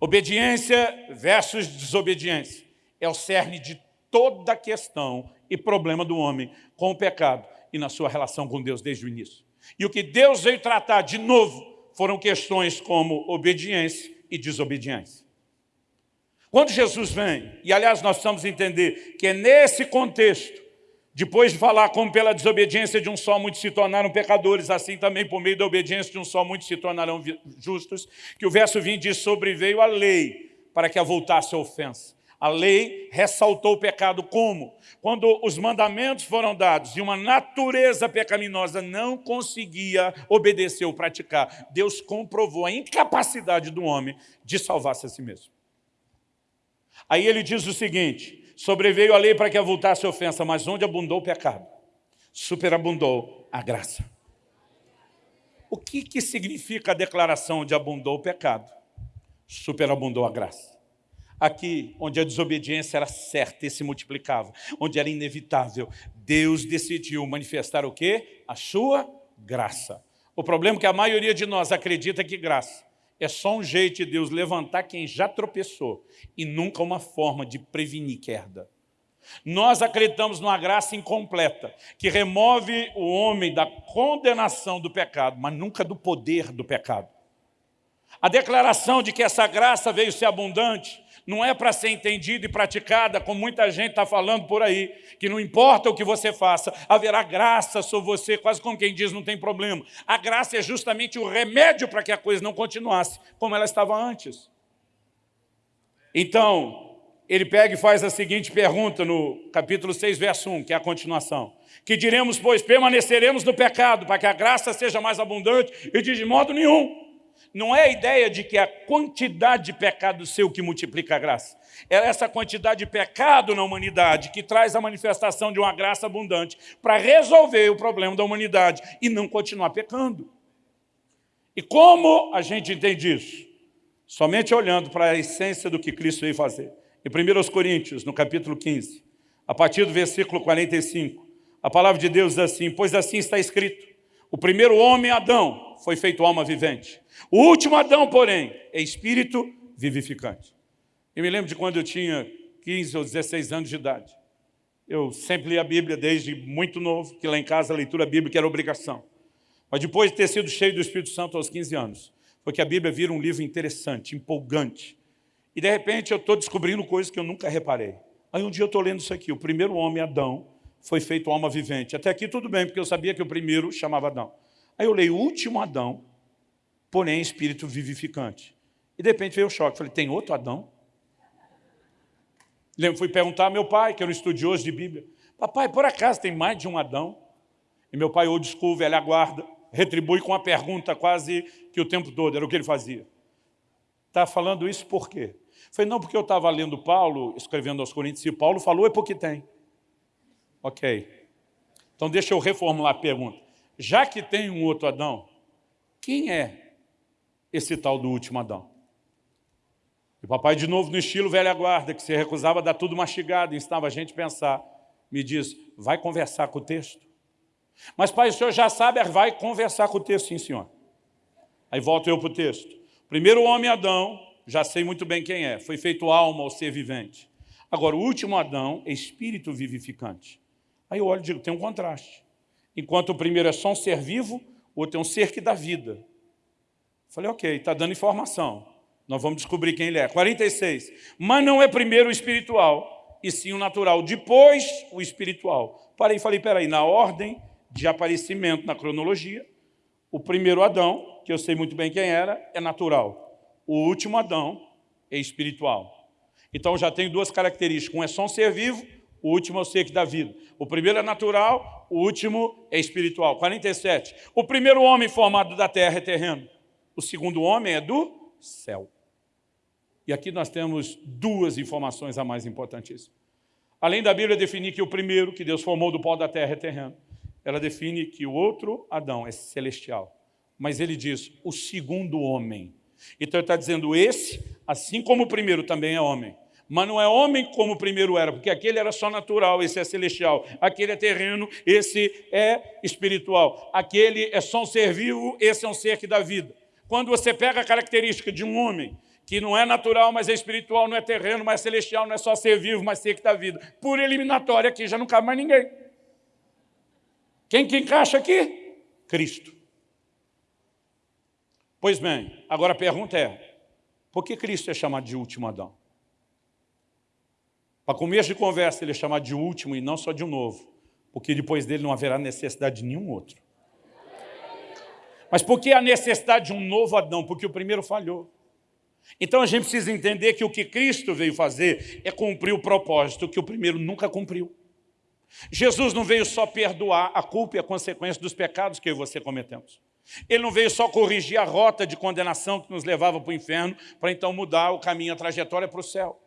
Obediência versus desobediência é o cerne de toda a questão e problema do homem com o pecado e na sua relação com Deus desde o início. E o que Deus veio tratar de novo foram questões como obediência e desobediência. Quando Jesus vem, e aliás nós precisamos entender que é nesse contexto Depois de falar como pela desobediência de um só muitos se tornaram pecadores, assim também por meio da obediência de um só muitos se tornarão justos, que o verso 20 diz, sobreveio a lei para que avultasse a ofensa. A lei ressaltou o pecado como? Quando os mandamentos foram dados e uma natureza pecaminosa não conseguia obedecer ou praticar, Deus comprovou a incapacidade do homem de salvar-se a si mesmo. Aí ele diz o seguinte, sobreveio a lei para que avultasse a ofensa, mas onde abundou o pecado, superabundou a graça. O que, que significa a declaração de abundou o pecado? Superabundou a graça. Aqui, onde a desobediência era certa e se multiplicava, onde era inevitável, Deus decidiu manifestar o quê? A sua graça. O problema é que a maioria de nós acredita que graça é só um jeito de Deus levantar quem já tropeçou e nunca uma forma de prevenir queda. Nós acreditamos numa graça incompleta, que remove o homem da condenação do pecado, mas nunca do poder do pecado. A declaração de que essa graça veio ser abundante não é para ser entendida e praticada, como muita gente está falando por aí, que não importa o que você faça, haverá graça sobre você, quase como quem diz, não tem problema. A graça é justamente o remédio para que a coisa não continuasse como ela estava antes. Então, ele pega e faz a seguinte pergunta no capítulo 6, verso 1, que é a continuação. Que diremos, pois, permaneceremos no pecado, para que a graça seja mais abundante, e diz de modo nenhum não é a ideia de que a quantidade de pecado seu que multiplica a graça. É essa quantidade de pecado na humanidade que traz a manifestação de uma graça abundante para resolver o problema da humanidade e não continuar pecando. E como a gente entende isso? Somente olhando para a essência do que Cristo veio fazer. Em 1 Coríntios, no capítulo 15, a partir do versículo 45, a palavra de Deus diz assim, pois assim está escrito, o primeiro homem, Adão, foi feito alma vivente. O último Adão, porém, é espírito vivificante. Eu me lembro de quando eu tinha 15 ou 16 anos de idade. Eu sempre li a Bíblia desde muito novo, que lá em casa a leitura bíblica era obrigação. Mas depois de ter sido cheio do Espírito Santo aos 15 anos, foi que a Bíblia vira um livro interessante, empolgante. E de repente eu estou descobrindo coisas que eu nunca reparei. Aí um dia eu estou lendo isso aqui, o primeiro homem, Adão, foi feito alma vivente. Até aqui tudo bem, porque eu sabia que o primeiro chamava Adão. Aí eu leio o último Adão, porém espírito vivificante. E de repente veio o choque. Falei, tem outro Adão? Lembro, fui perguntar ao meu pai, que era um estudioso de Bíblia. Papai, por acaso tem mais de um Adão? E meu pai, old school, velha guarda, retribui com uma pergunta quase que o tempo todo, era o que ele fazia. Está falando isso por quê? Falei, não, porque eu estava lendo Paulo, escrevendo aos Coríntios, e Paulo falou, é porque tem. Ok. Então deixa eu reformular a pergunta. Já que tem um outro Adão, quem é esse tal do último Adão. E o papai, de novo, no estilo velha guarda, que se recusava a dar tudo mastigado, ensinava a gente a pensar, me diz, vai conversar com o texto? Mas, pai, o senhor já sabe, vai conversar com o texto, sim, senhor. Aí volto eu para o texto. Primeiro homem Adão, já sei muito bem quem é, foi feito alma ao ser vivente. Agora, o último Adão é espírito vivificante. Aí eu olho e digo, tem um contraste. Enquanto o primeiro é só um ser vivo, o outro é um ser que dá vida. Falei, ok, está dando informação. Nós vamos descobrir quem ele é. 46. Mas não é primeiro o espiritual, e sim o natural. Depois, o espiritual. Parei e falei, peraí, na ordem de aparecimento, na cronologia, o primeiro Adão, que eu sei muito bem quem era, é natural. O último Adão é espiritual. Então já tenho duas características. Um é só um ser vivo, o último é o ser que dá vida. O primeiro é natural, o último é espiritual. 47. O primeiro homem formado da terra é terreno. O segundo homem é do céu. E aqui nós temos duas informações a mais importantíssimas. Além da Bíblia definir que o primeiro que Deus formou do pó da terra é terreno, ela define que o outro Adão é celestial. Mas ele diz, o segundo homem. Então ele está dizendo, esse, assim como o primeiro, também é homem. Mas não é homem como o primeiro era, porque aquele era só natural, esse é celestial. Aquele é terreno, esse é espiritual. Aquele é só um ser vivo, esse é um ser que dá vida. Quando você pega a característica de um homem que não é natural, mas é espiritual, não é terreno, mas é celestial, não é só ser vivo, mas ser que dá vida. Por eliminatória aqui, já não cabe mais ninguém. Quem que encaixa aqui? Cristo. Pois bem, agora a pergunta é, por que Cristo é chamado de último Adão? Para começo de conversa, ele é chamado de último e não só de um novo. porque depois dele não haverá necessidade de nenhum outro. Mas por que a necessidade de um novo Adão? Porque o primeiro falhou. Então a gente precisa entender que o que Cristo veio fazer é cumprir o propósito que o primeiro nunca cumpriu. Jesus não veio só perdoar a culpa e a consequência dos pecados que eu e você cometemos. Ele não veio só corrigir a rota de condenação que nos levava para o inferno, para então mudar o caminho, a trajetória para o céu.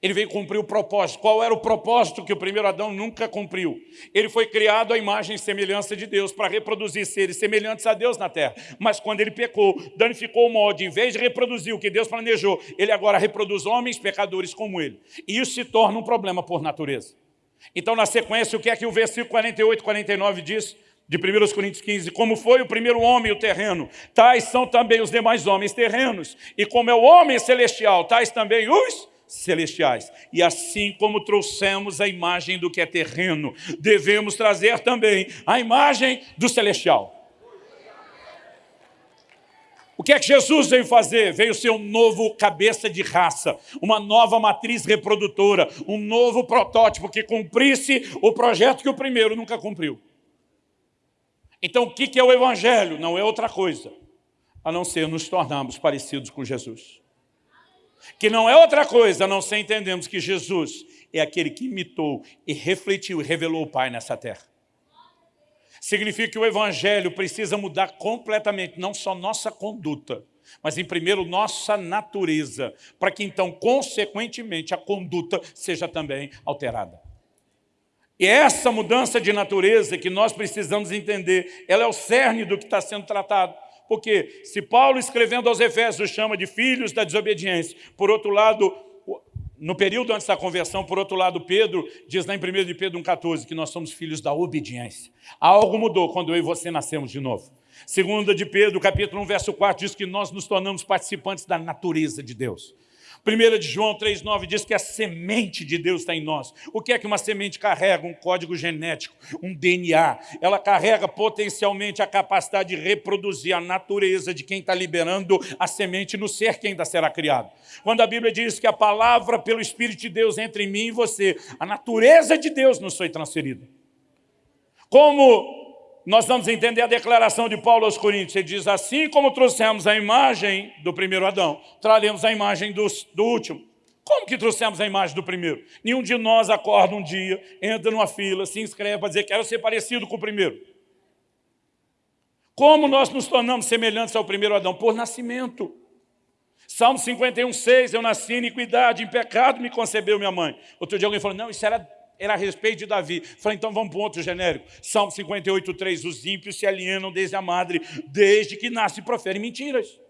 Ele veio cumprir o propósito. Qual era o propósito que o primeiro Adão nunca cumpriu? Ele foi criado à imagem e semelhança de Deus, para reproduzir seres semelhantes a Deus na terra. Mas quando ele pecou, danificou o molde, em vez de reproduzir o que Deus planejou, ele agora reproduz homens pecadores como ele. E isso se torna um problema por natureza. Então, na sequência, o que é que o versículo 48 49 diz? De 1 Coríntios 15, como foi o primeiro homem o terreno, tais são também os demais homens terrenos. E como é o homem celestial, tais também os celestiais. E assim como trouxemos a imagem do que é terreno, devemos trazer também a imagem do celestial. O que é que Jesus veio fazer? Veio ser um novo cabeça de raça, uma nova matriz reprodutora, um novo protótipo que cumprisse o projeto que o primeiro nunca cumpriu. Então, o que é o Evangelho? Não é outra coisa, a não ser nos tornarmos parecidos com Jesus. Que não é outra coisa, a não ser entendermos que Jesus é aquele que imitou e refletiu e revelou o Pai nessa terra. Significa que o Evangelho precisa mudar completamente, não só nossa conduta, mas em primeiro nossa natureza, para que então, consequentemente, a conduta seja também alterada. E essa mudança de natureza que nós precisamos entender, ela é o cerne do que está sendo tratado. Porque se Paulo, escrevendo aos Efésios, chama de filhos da desobediência, por outro lado, no período antes da conversão, por outro lado, Pedro diz lá em 1 de Pedro 1,14 que nós somos filhos da obediência. Algo mudou quando eu e você nascemos de novo. Segunda de Pedro, capítulo 1, verso 4, diz que nós nos tornamos participantes da natureza de Deus. 1 de João 3,9 diz que a semente de Deus está em nós. O que é que uma semente carrega? Um código genético, um DNA. Ela carrega potencialmente a capacidade de reproduzir a natureza de quem está liberando a semente no ser que ainda será criado. Quando a Bíblia diz que a palavra pelo Espírito de Deus entra em mim e você, a natureza de Deus nos foi transferida. Como nós vamos entender a declaração de Paulo aos Coríntios. Ele diz, assim como trouxemos a imagem do primeiro Adão, traremos a imagem do, do último. Como que trouxemos a imagem do primeiro? Nenhum de nós acorda um dia, entra numa fila, se inscreve para dizer que quero ser parecido com o primeiro. Como nós nos tornamos semelhantes ao primeiro Adão? Por nascimento. Salmo 51, 6, eu nasci em iniquidade, em pecado me concebeu minha mãe. Outro dia alguém falou, não, isso era era a respeito de Davi. Falei, então vamos para um outro genérico. Salmo 58, 3. Os ímpios se alienam desde a madre, desde que nasce e proferem mentiras.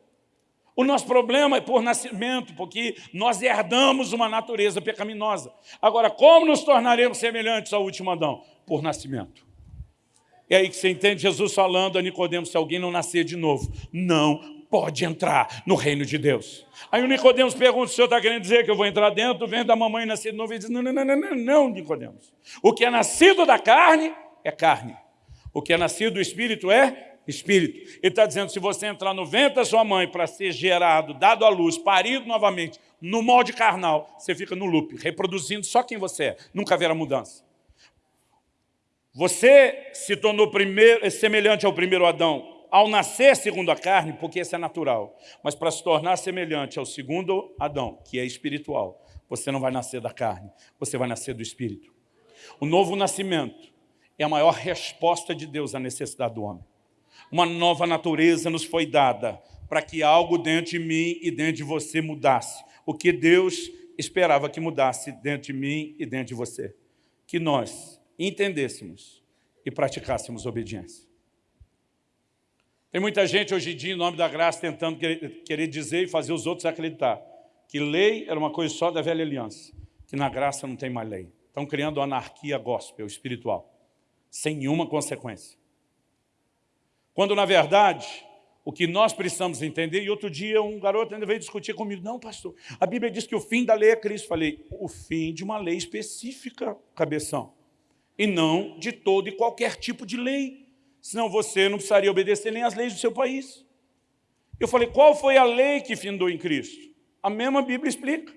O nosso problema é por nascimento, porque nós herdamos uma natureza pecaminosa. Agora, como nos tornaremos semelhantes ao último Adão? Por nascimento. É aí que você entende Jesus falando a Nicodemos, se alguém não nascer de novo, não pode entrar no reino de Deus. Aí o Nicodemos pergunta, o senhor está querendo dizer que eu vou entrar dentro, vem da mamãe nascer de novo? Ele diz, não, não, não, não, não, não, Nicodemos. O que é nascido da carne é carne. O que é nascido do Espírito é Espírito. Ele está dizendo, se você entrar no ventre da sua mãe para ser gerado, dado à luz, parido novamente, no molde carnal, você fica no loop, reproduzindo só quem você é. Nunca haverá mudança. Você se tornou primeiro, semelhante ao primeiro Adão, ao nascer segundo a carne, porque isso é natural, mas para se tornar semelhante ao segundo Adão, que é espiritual, você não vai nascer da carne, você vai nascer do Espírito. O novo nascimento é a maior resposta de Deus à necessidade do homem. Uma nova natureza nos foi dada para que algo dentro de mim e dentro de você mudasse. O que Deus esperava que mudasse dentro de mim e dentro de você. Que nós entendêssemos e praticássemos obediência. Tem muita gente hoje em dia, em nome da graça, tentando querer dizer e fazer os outros acreditar que lei era uma coisa só da velha aliança, que na graça não tem mais lei. Estão criando anarquia gospel, espiritual, sem nenhuma consequência. Quando, na verdade, o que nós precisamos entender, e outro dia um garoto ainda veio discutir comigo, não, pastor, a Bíblia diz que o fim da lei é Cristo. Falei, o fim de uma lei específica, cabeção, e não de todo e qualquer tipo de lei senão você não precisaria obedecer nem às leis do seu país. Eu falei, qual foi a lei que findou em Cristo? A mesma Bíblia explica.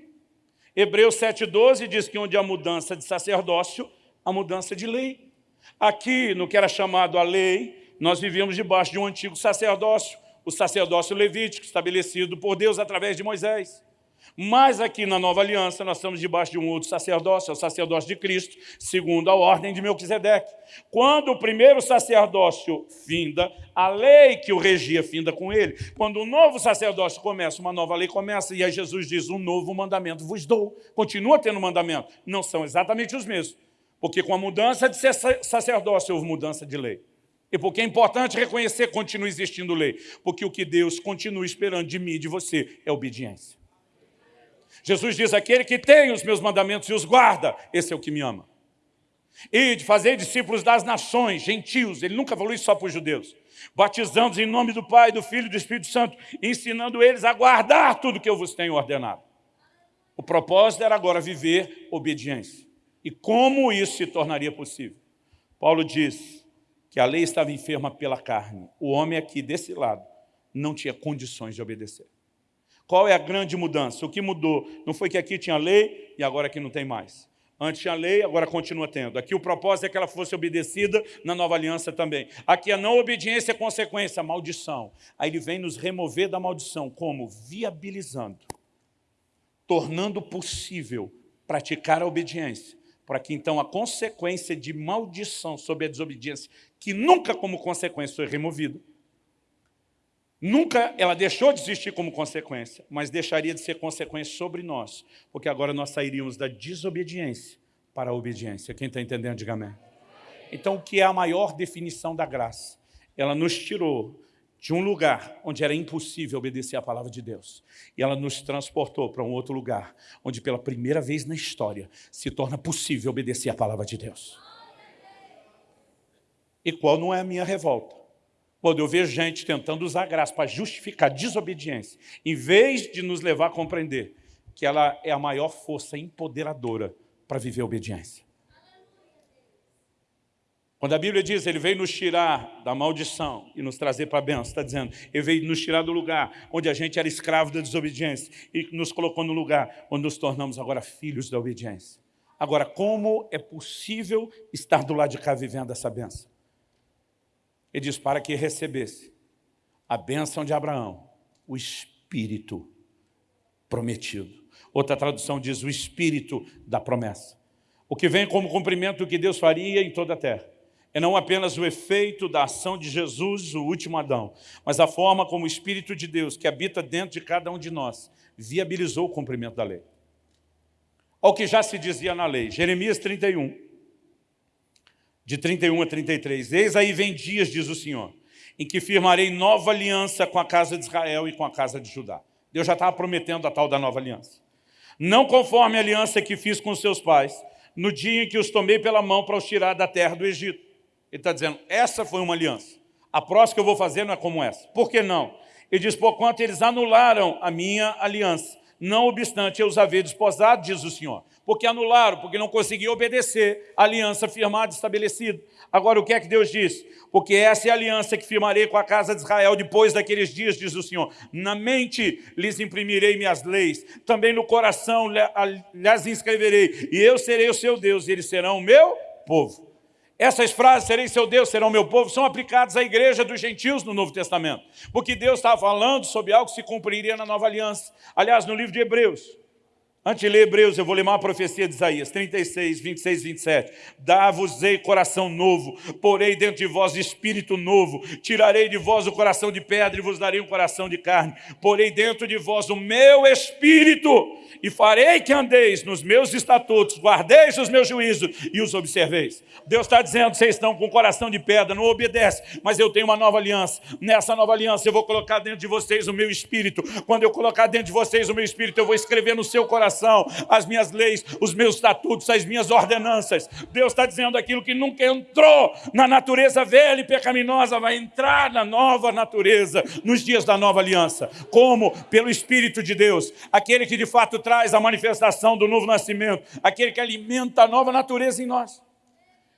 Hebreus 7,12 diz que onde há mudança de sacerdócio, há mudança de lei. Aqui, no que era chamado a lei, nós vivíamos debaixo de um antigo sacerdócio, o sacerdócio levítico, estabelecido por Deus através de Moisés. Mas aqui na nova aliança nós estamos debaixo de um outro sacerdócio, é o sacerdócio de Cristo, segundo a ordem de Melquisedeque. Quando o primeiro sacerdócio finda, a lei que o regia finda com ele. Quando o novo sacerdócio começa, uma nova lei começa, e aí Jesus diz, um novo mandamento vos dou. Continua tendo mandamento. Não são exatamente os mesmos. Porque com a mudança de sacerdócio houve mudança de lei. E porque é importante reconhecer que continua existindo lei. Porque o que Deus continua esperando de mim e de você é obediência. Jesus diz, aquele que tem os meus mandamentos e os guarda, esse é o que me ama. E de fazer discípulos das nações, gentios, ele nunca falou isso só para os judeus, batizando-os em nome do Pai, do Filho e do Espírito Santo, ensinando eles a guardar tudo que eu vos tenho ordenado. O propósito era agora viver obediência. E como isso se tornaria possível? Paulo diz que a lei estava enferma pela carne. O homem aqui, desse lado, não tinha condições de obedecer. Qual é a grande mudança? O que mudou? Não foi que aqui tinha lei e agora aqui não tem mais. Antes tinha lei, agora continua tendo. Aqui o propósito é que ela fosse obedecida na nova aliança também. Aqui a não obediência é consequência, a maldição. Aí ele vem nos remover da maldição. Como? Viabilizando. Tornando possível praticar a obediência. Para que então a consequência de maldição sobre a desobediência, que nunca como consequência foi removida, Nunca ela deixou de existir como consequência, mas deixaria de ser consequência sobre nós, porque agora nós sairíamos da desobediência para a obediência. Quem está entendendo, diga amém. Então, o que é a maior definição da graça? Ela nos tirou de um lugar onde era impossível obedecer a palavra de Deus. E ela nos transportou para um outro lugar, onde pela primeira vez na história se torna possível obedecer a palavra de Deus. E qual não é a minha revolta? Quando eu vejo gente tentando usar graça para justificar desobediência, em vez de nos levar a compreender que ela é a maior força empoderadora para viver a obediência. Quando a Bíblia diz, ele veio nos tirar da maldição e nos trazer para a bênção, está dizendo, ele veio nos tirar do lugar onde a gente era escravo da desobediência e nos colocou no lugar onde nos tornamos agora filhos da obediência. Agora, como é possível estar do lado de cá vivendo essa bênção? Ele diz, para que recebesse a bênção de Abraão, o Espírito prometido. Outra tradução diz o Espírito da promessa. O que vem como cumprimento do que Deus faria em toda a terra. É não apenas o efeito da ação de Jesus, o último Adão, mas a forma como o Espírito de Deus, que habita dentro de cada um de nós, viabilizou o cumprimento da lei. Ao que já se dizia na lei, Jeremias 31, de 31 a 33. Eis aí vem dias, diz o Senhor, em que firmarei nova aliança com a casa de Israel e com a casa de Judá. Deus já estava prometendo a tal da nova aliança. Não conforme a aliança que fiz com seus pais, no dia em que os tomei pela mão para os tirar da terra do Egito. Ele está dizendo, essa foi uma aliança. A próxima que eu vou fazer não é como essa. Por que não? Ele diz, por quanto eles anularam a minha aliança. Não obstante eu os haver desposado, diz o Senhor porque anularam, porque não conseguiam obedecer a aliança firmada e estabelecida. Agora, o que é que Deus diz? Porque essa é a aliança que firmarei com a casa de Israel depois daqueles dias, diz o Senhor. Na mente lhes imprimirei minhas leis, também no coração lhes inscreverei, e eu serei o seu Deus, e eles serão o meu povo. Essas frases, serei seu Deus, serão meu povo, são aplicadas à igreja dos gentios no Novo Testamento. Porque Deus estava falando sobre algo que se cumpriria na nova aliança. Aliás, no livro de Hebreus, Antes de ler Hebreus, eu vou ler uma profecia de Isaías, 36, 26 27. Dá-vos-ei coração novo, porei dentro de vós espírito novo, tirarei de vós o coração de pedra e vos darei um coração de carne. Porei dentro de vós o meu espírito e farei que andeis nos meus estatutos, guardeis os meus juízos e os observeis. Deus está dizendo, vocês estão com o coração de pedra, não obedece, mas eu tenho uma nova aliança. Nessa nova aliança eu vou colocar dentro de vocês o meu espírito. Quando eu colocar dentro de vocês o meu espírito, eu vou escrever no seu coração coração, as minhas leis, os meus estatutos, as minhas ordenanças. Deus está dizendo aquilo que nunca entrou na natureza velha e pecaminosa, vai entrar na nova natureza, nos dias da nova aliança. Como? Pelo Espírito de Deus, aquele que de fato traz a manifestação do novo nascimento, aquele que alimenta a nova natureza em nós.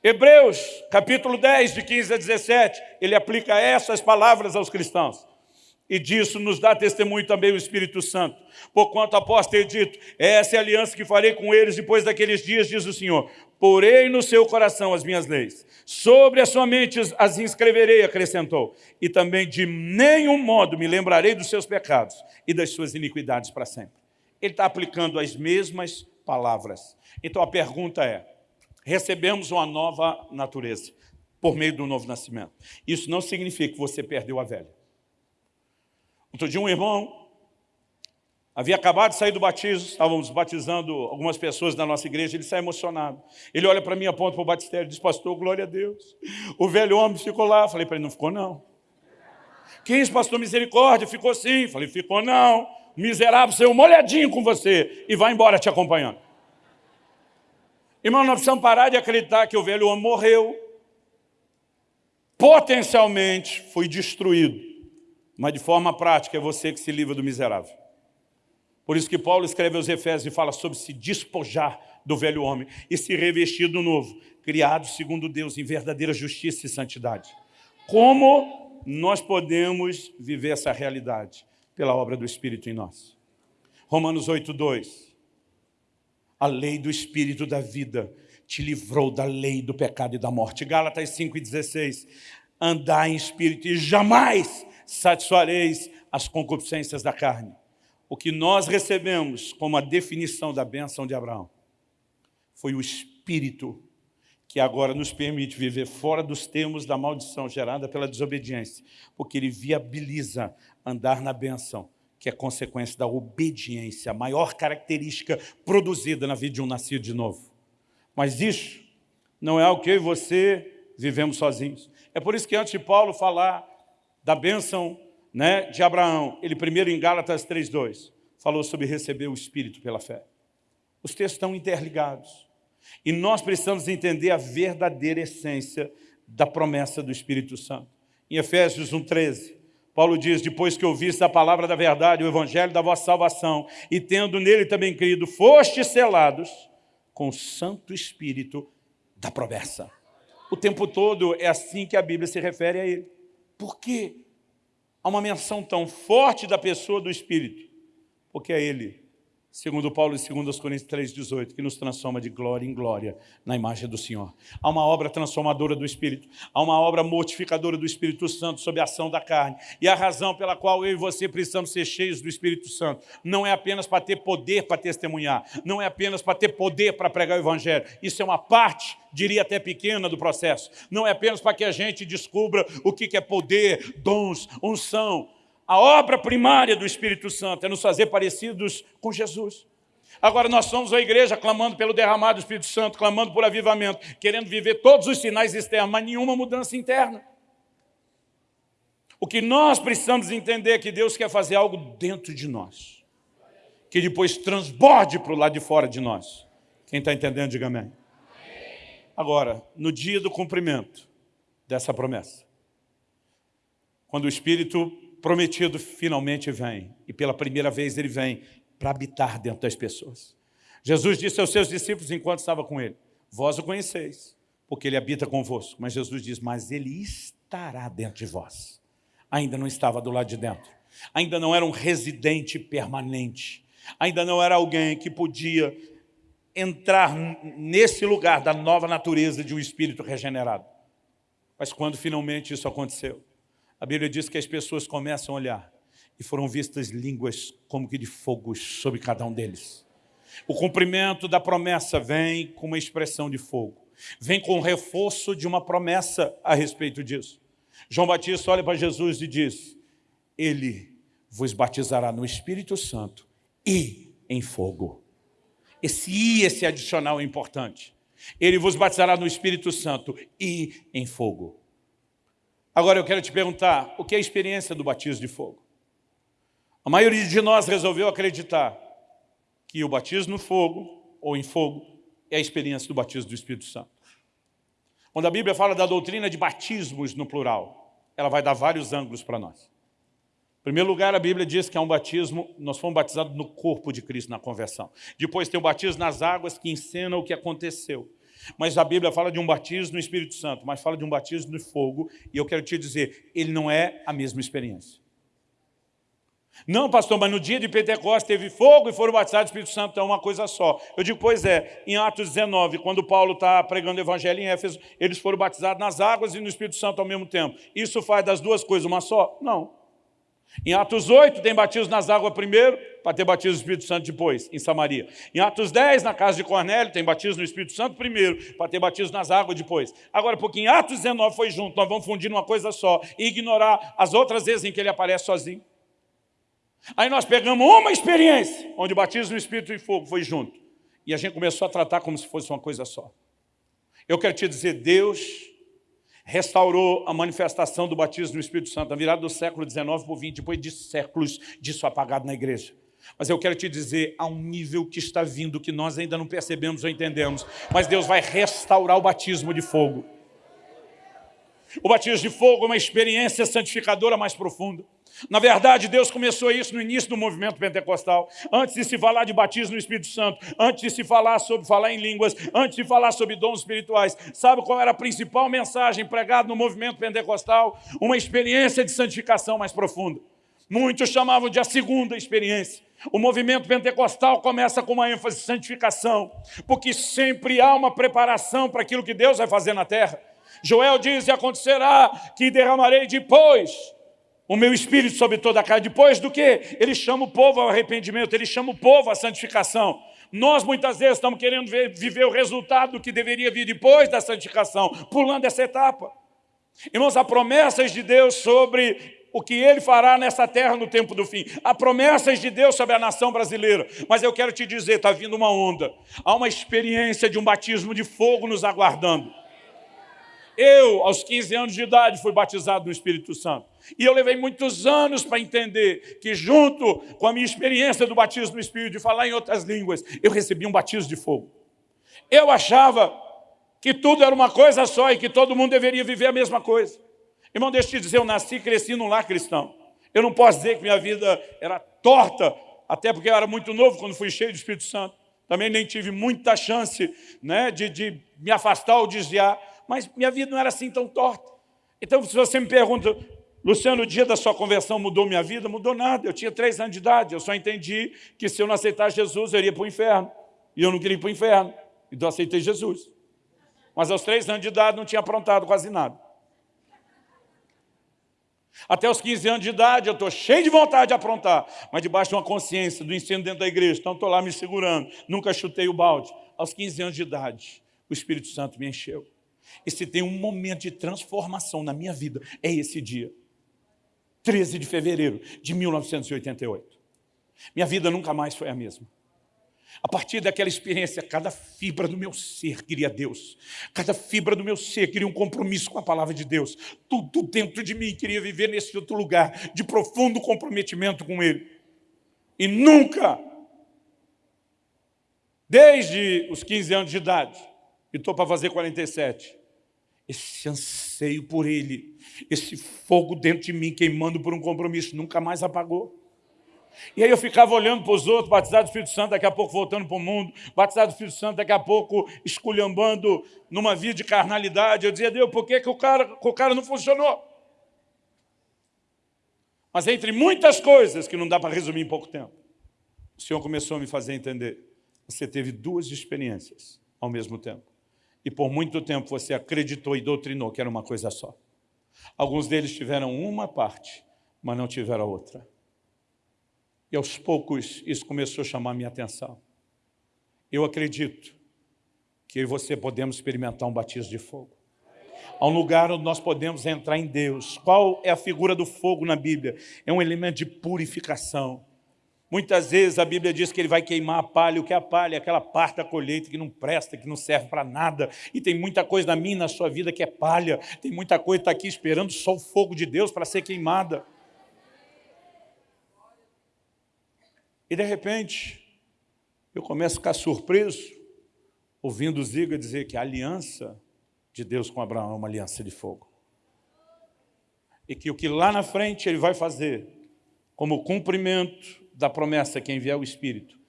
Hebreus, capítulo 10, de 15 a 17, ele aplica essas palavras aos cristãos. E disso nos dá testemunho também o Espírito Santo. Porquanto após ter dito, essa é a aliança que farei com eles depois daqueles dias, diz o Senhor. Porei no seu coração as minhas leis. Sobre a sua mente as inscreverei, acrescentou. E também de nenhum modo me lembrarei dos seus pecados e das suas iniquidades para sempre. Ele está aplicando as mesmas palavras. Então a pergunta é, recebemos uma nova natureza por meio do novo nascimento. Isso não significa que você perdeu a velha. Outro dia um irmão havia acabado de sair do batismo, estávamos batizando algumas pessoas da nossa igreja, ele sai emocionado. Ele olha para mim, aponta para o batistério diz, pastor, glória a Deus. O velho homem ficou lá. Falei para ele, não ficou não. Quem é pastor misericórdia? Ficou sim. Falei, ficou não. Miserável, seu molhadinho com você e vai embora te acompanhando. Irmão, nós precisamos parar de acreditar que o velho homem morreu. Potencialmente foi destruído. Mas de forma prática é você que se livra do miserável. Por isso que Paulo escreve aos Efésios e fala sobre se despojar do velho homem e se revestir do novo, criado segundo Deus em verdadeira justiça e santidade. Como nós podemos viver essa realidade? Pela obra do Espírito em nós. Romanos 8, 2. A lei do Espírito da vida te livrou da lei do pecado e da morte. Gálatas 5,16. Andar em Espírito e jamais satisfareis as concupiscências da carne. O que nós recebemos como a definição da bênção de Abraão foi o Espírito que agora nos permite viver fora dos termos da maldição gerada pela desobediência, porque ele viabiliza andar na bênção, que é consequência da obediência, a maior característica produzida na vida de um nascido de novo. Mas isso não é algo que eu e você vivemos sozinhos. É por isso que antes de Paulo falar da bênção né, de Abraão, ele primeiro em Gálatas 3,2, falou sobre receber o Espírito pela fé. Os textos estão interligados. E nós precisamos entender a verdadeira essência da promessa do Espírito Santo. Em Efésios 1,13, Paulo diz, depois que ouviste a palavra da verdade, o evangelho da vossa salvação, e tendo nele também crido, fostes selados com o Santo Espírito da promessa. O tempo todo é assim que a Bíblia se refere a ele. Por quê? Há uma menção tão forte da pessoa do Espírito, porque é Ele segundo Paulo e segundo os Coríntios 3,18, que nos transforma de glória em glória na imagem do Senhor. Há uma obra transformadora do Espírito, há uma obra mortificadora do Espírito Santo sob a ação da carne. E a razão pela qual eu e você precisamos ser cheios do Espírito Santo não é apenas para ter poder para testemunhar, não é apenas para ter poder para pregar o Evangelho. Isso é uma parte, diria até pequena, do processo. Não é apenas para que a gente descubra o que é poder, dons, unção, a obra primária do Espírito Santo é nos fazer parecidos com Jesus. Agora nós somos a igreja clamando pelo derramado do Espírito Santo, clamando por avivamento, querendo viver todos os sinais externos, mas nenhuma mudança interna. O que nós precisamos entender é que Deus quer fazer algo dentro de nós, que depois transborde para o lado de fora de nós. Quem está entendendo, diga amém. Agora, no dia do cumprimento dessa promessa, quando o Espírito prometido finalmente vem. E pela primeira vez ele vem para habitar dentro das pessoas. Jesus disse aos seus discípulos enquanto estava com ele, vós o conheceis, porque ele habita convosco. Mas Jesus diz, mas ele estará dentro de vós. Ainda não estava do lado de dentro. Ainda não era um residente permanente. Ainda não era alguém que podia entrar nesse lugar da nova natureza de um espírito regenerado. Mas quando finalmente isso aconteceu, a Bíblia diz que as pessoas começam a olhar e foram vistas línguas como que de fogo sobre cada um deles. O cumprimento da promessa vem com uma expressão de fogo. Vem com o reforço de uma promessa a respeito disso. João Batista olha para Jesus e diz, Ele vos batizará no Espírito Santo e em fogo. Esse I, esse adicional é importante. Ele vos batizará no Espírito Santo e em fogo. Agora eu quero te perguntar, o que é a experiência do batismo de fogo? A maioria de nós resolveu acreditar que o batismo no fogo, ou em fogo, é a experiência do batismo do Espírito Santo. Quando a Bíblia fala da doutrina de batismos no plural, ela vai dar vários ângulos para nós. Em primeiro lugar, a Bíblia diz que é um batismo, nós fomos batizados no corpo de Cristo na conversão. Depois tem o batismo nas águas que ensina o que aconteceu. Mas a Bíblia fala de um batismo no Espírito Santo, mas fala de um batismo no fogo, e eu quero te dizer, ele não é a mesma experiência. Não, pastor, mas no dia de Pentecostes teve fogo e foram batizados do Espírito Santo, então é uma coisa só. Eu digo, pois é, em Atos 19, quando Paulo está pregando o evangelho em Éfeso, eles foram batizados nas águas e no Espírito Santo ao mesmo tempo. Isso faz das duas coisas uma só? Não. Em Atos 8, tem batismo nas águas primeiro, para ter batismo no Espírito Santo depois, em Samaria. Em Atos 10, na casa de Cornélio, tem batismo no Espírito Santo primeiro, para ter batismo nas águas depois. Agora, porque em Atos 19 foi junto, nós vamos fundir numa coisa só e ignorar as outras vezes em que ele aparece sozinho. Aí nós pegamos uma experiência, onde o batismo no Espírito e Fogo foi junto. E a gente começou a tratar como se fosse uma coisa só. Eu quero te dizer, Deus restaurou a manifestação do batismo no Espírito Santo, na virada do século XIX por 20, depois de séculos disso apagado na igreja. Mas eu quero te dizer, há um nível que está vindo, que nós ainda não percebemos ou entendemos, mas Deus vai restaurar o batismo de fogo. O batismo de fogo é uma experiência santificadora mais profunda. Na verdade, Deus começou isso no início do movimento pentecostal. Antes de se falar de batismo no Espírito Santo, antes de se falar sobre falar em línguas, antes de falar sobre dons espirituais. Sabe qual era a principal mensagem pregada no movimento pentecostal? Uma experiência de santificação mais profunda. Muitos chamavam de a segunda experiência. O movimento pentecostal começa com uma ênfase de santificação, porque sempre há uma preparação para aquilo que Deus vai fazer na terra. Joel diz, e acontecerá que derramarei depois o meu espírito sobre toda a carne. Depois do que? Ele chama o povo ao arrependimento, ele chama o povo à santificação. Nós muitas vezes estamos querendo ver, viver o resultado que deveria vir depois da santificação, pulando essa etapa. Irmãos, há promessas de Deus sobre o que Ele fará nessa terra no tempo do fim. Há promessas de Deus sobre a nação brasileira. Mas eu quero te dizer, está vindo uma onda. Há uma experiência de um batismo de fogo nos aguardando. Eu, aos 15 anos de idade, fui batizado no Espírito Santo. E eu levei muitos anos para entender que junto com a minha experiência do batismo no Espírito, de falar em outras línguas, eu recebi um batismo de fogo. Eu achava que tudo era uma coisa só e que todo mundo deveria viver a mesma coisa. Irmão, deixa eu te dizer, eu nasci e cresci num lar cristão. Eu não posso dizer que minha vida era torta, até porque eu era muito novo quando fui cheio do Espírito Santo. Também nem tive muita chance né, de, de me afastar ou desviar mas minha vida não era assim tão torta. Então, se você me pergunta, Luciano, o dia da sua conversão mudou minha vida? Mudou nada, eu tinha três anos de idade, eu só entendi que se eu não aceitasse Jesus, eu iria para o inferno. E eu não queria ir para o inferno, então aceitei Jesus. Mas aos três anos de idade não tinha aprontado quase nada. Até os 15 anos de idade eu estou cheio de vontade de aprontar, mas debaixo de uma consciência do ensino dentro da igreja, então estou lá me segurando, nunca chutei o balde. Aos 15 anos de idade, o Espírito Santo me encheu. E se tem um momento de transformação na minha vida, é esse dia. 13 de fevereiro de 1988. Minha vida nunca mais foi a mesma. A partir daquela experiência, cada fibra do meu ser queria Deus. Cada fibra do meu ser queria um compromisso com a palavra de Deus. Tudo dentro de mim queria viver nesse outro lugar de profundo comprometimento com Ele. E nunca, desde os 15 anos de idade, e estou para fazer 47, esse anseio por Ele, esse fogo dentro de mim queimando por um compromisso, nunca mais apagou. E aí eu ficava olhando para os outros, batizado do Espírito Santo, daqui a pouco voltando para o mundo, batizado do Espírito Santo, daqui a pouco esculhambando numa vida de carnalidade. Eu dizia, Deus, por que, que o, cara, o cara não funcionou? Mas entre muitas coisas que não dá para resumir em pouco tempo, o Senhor começou a me fazer entender. Você teve duas experiências ao mesmo tempo. E por muito tempo você acreditou e doutrinou que era uma coisa só. Alguns deles tiveram uma parte, mas não tiveram a outra. E aos poucos isso começou a chamar minha atenção. Eu acredito que eu e você podemos experimentar um batismo de fogo. Há um lugar onde nós podemos entrar em Deus. Qual é a figura do fogo na Bíblia? É um elemento de purificação. Muitas vezes a Bíblia diz que ele vai queimar a palha. O que é a palha? É aquela parte da colheita que não presta, que não serve para nada. E tem muita coisa na minha e na sua vida que é palha. Tem muita coisa que está aqui esperando só o fogo de Deus para ser queimada. E de repente, eu começo a ficar surpreso, ouvindo Ziga dizer que a aliança de Deus com Abraão é uma aliança de fogo. E que o que lá na frente ele vai fazer, como cumprimento da promessa que enviar o Espírito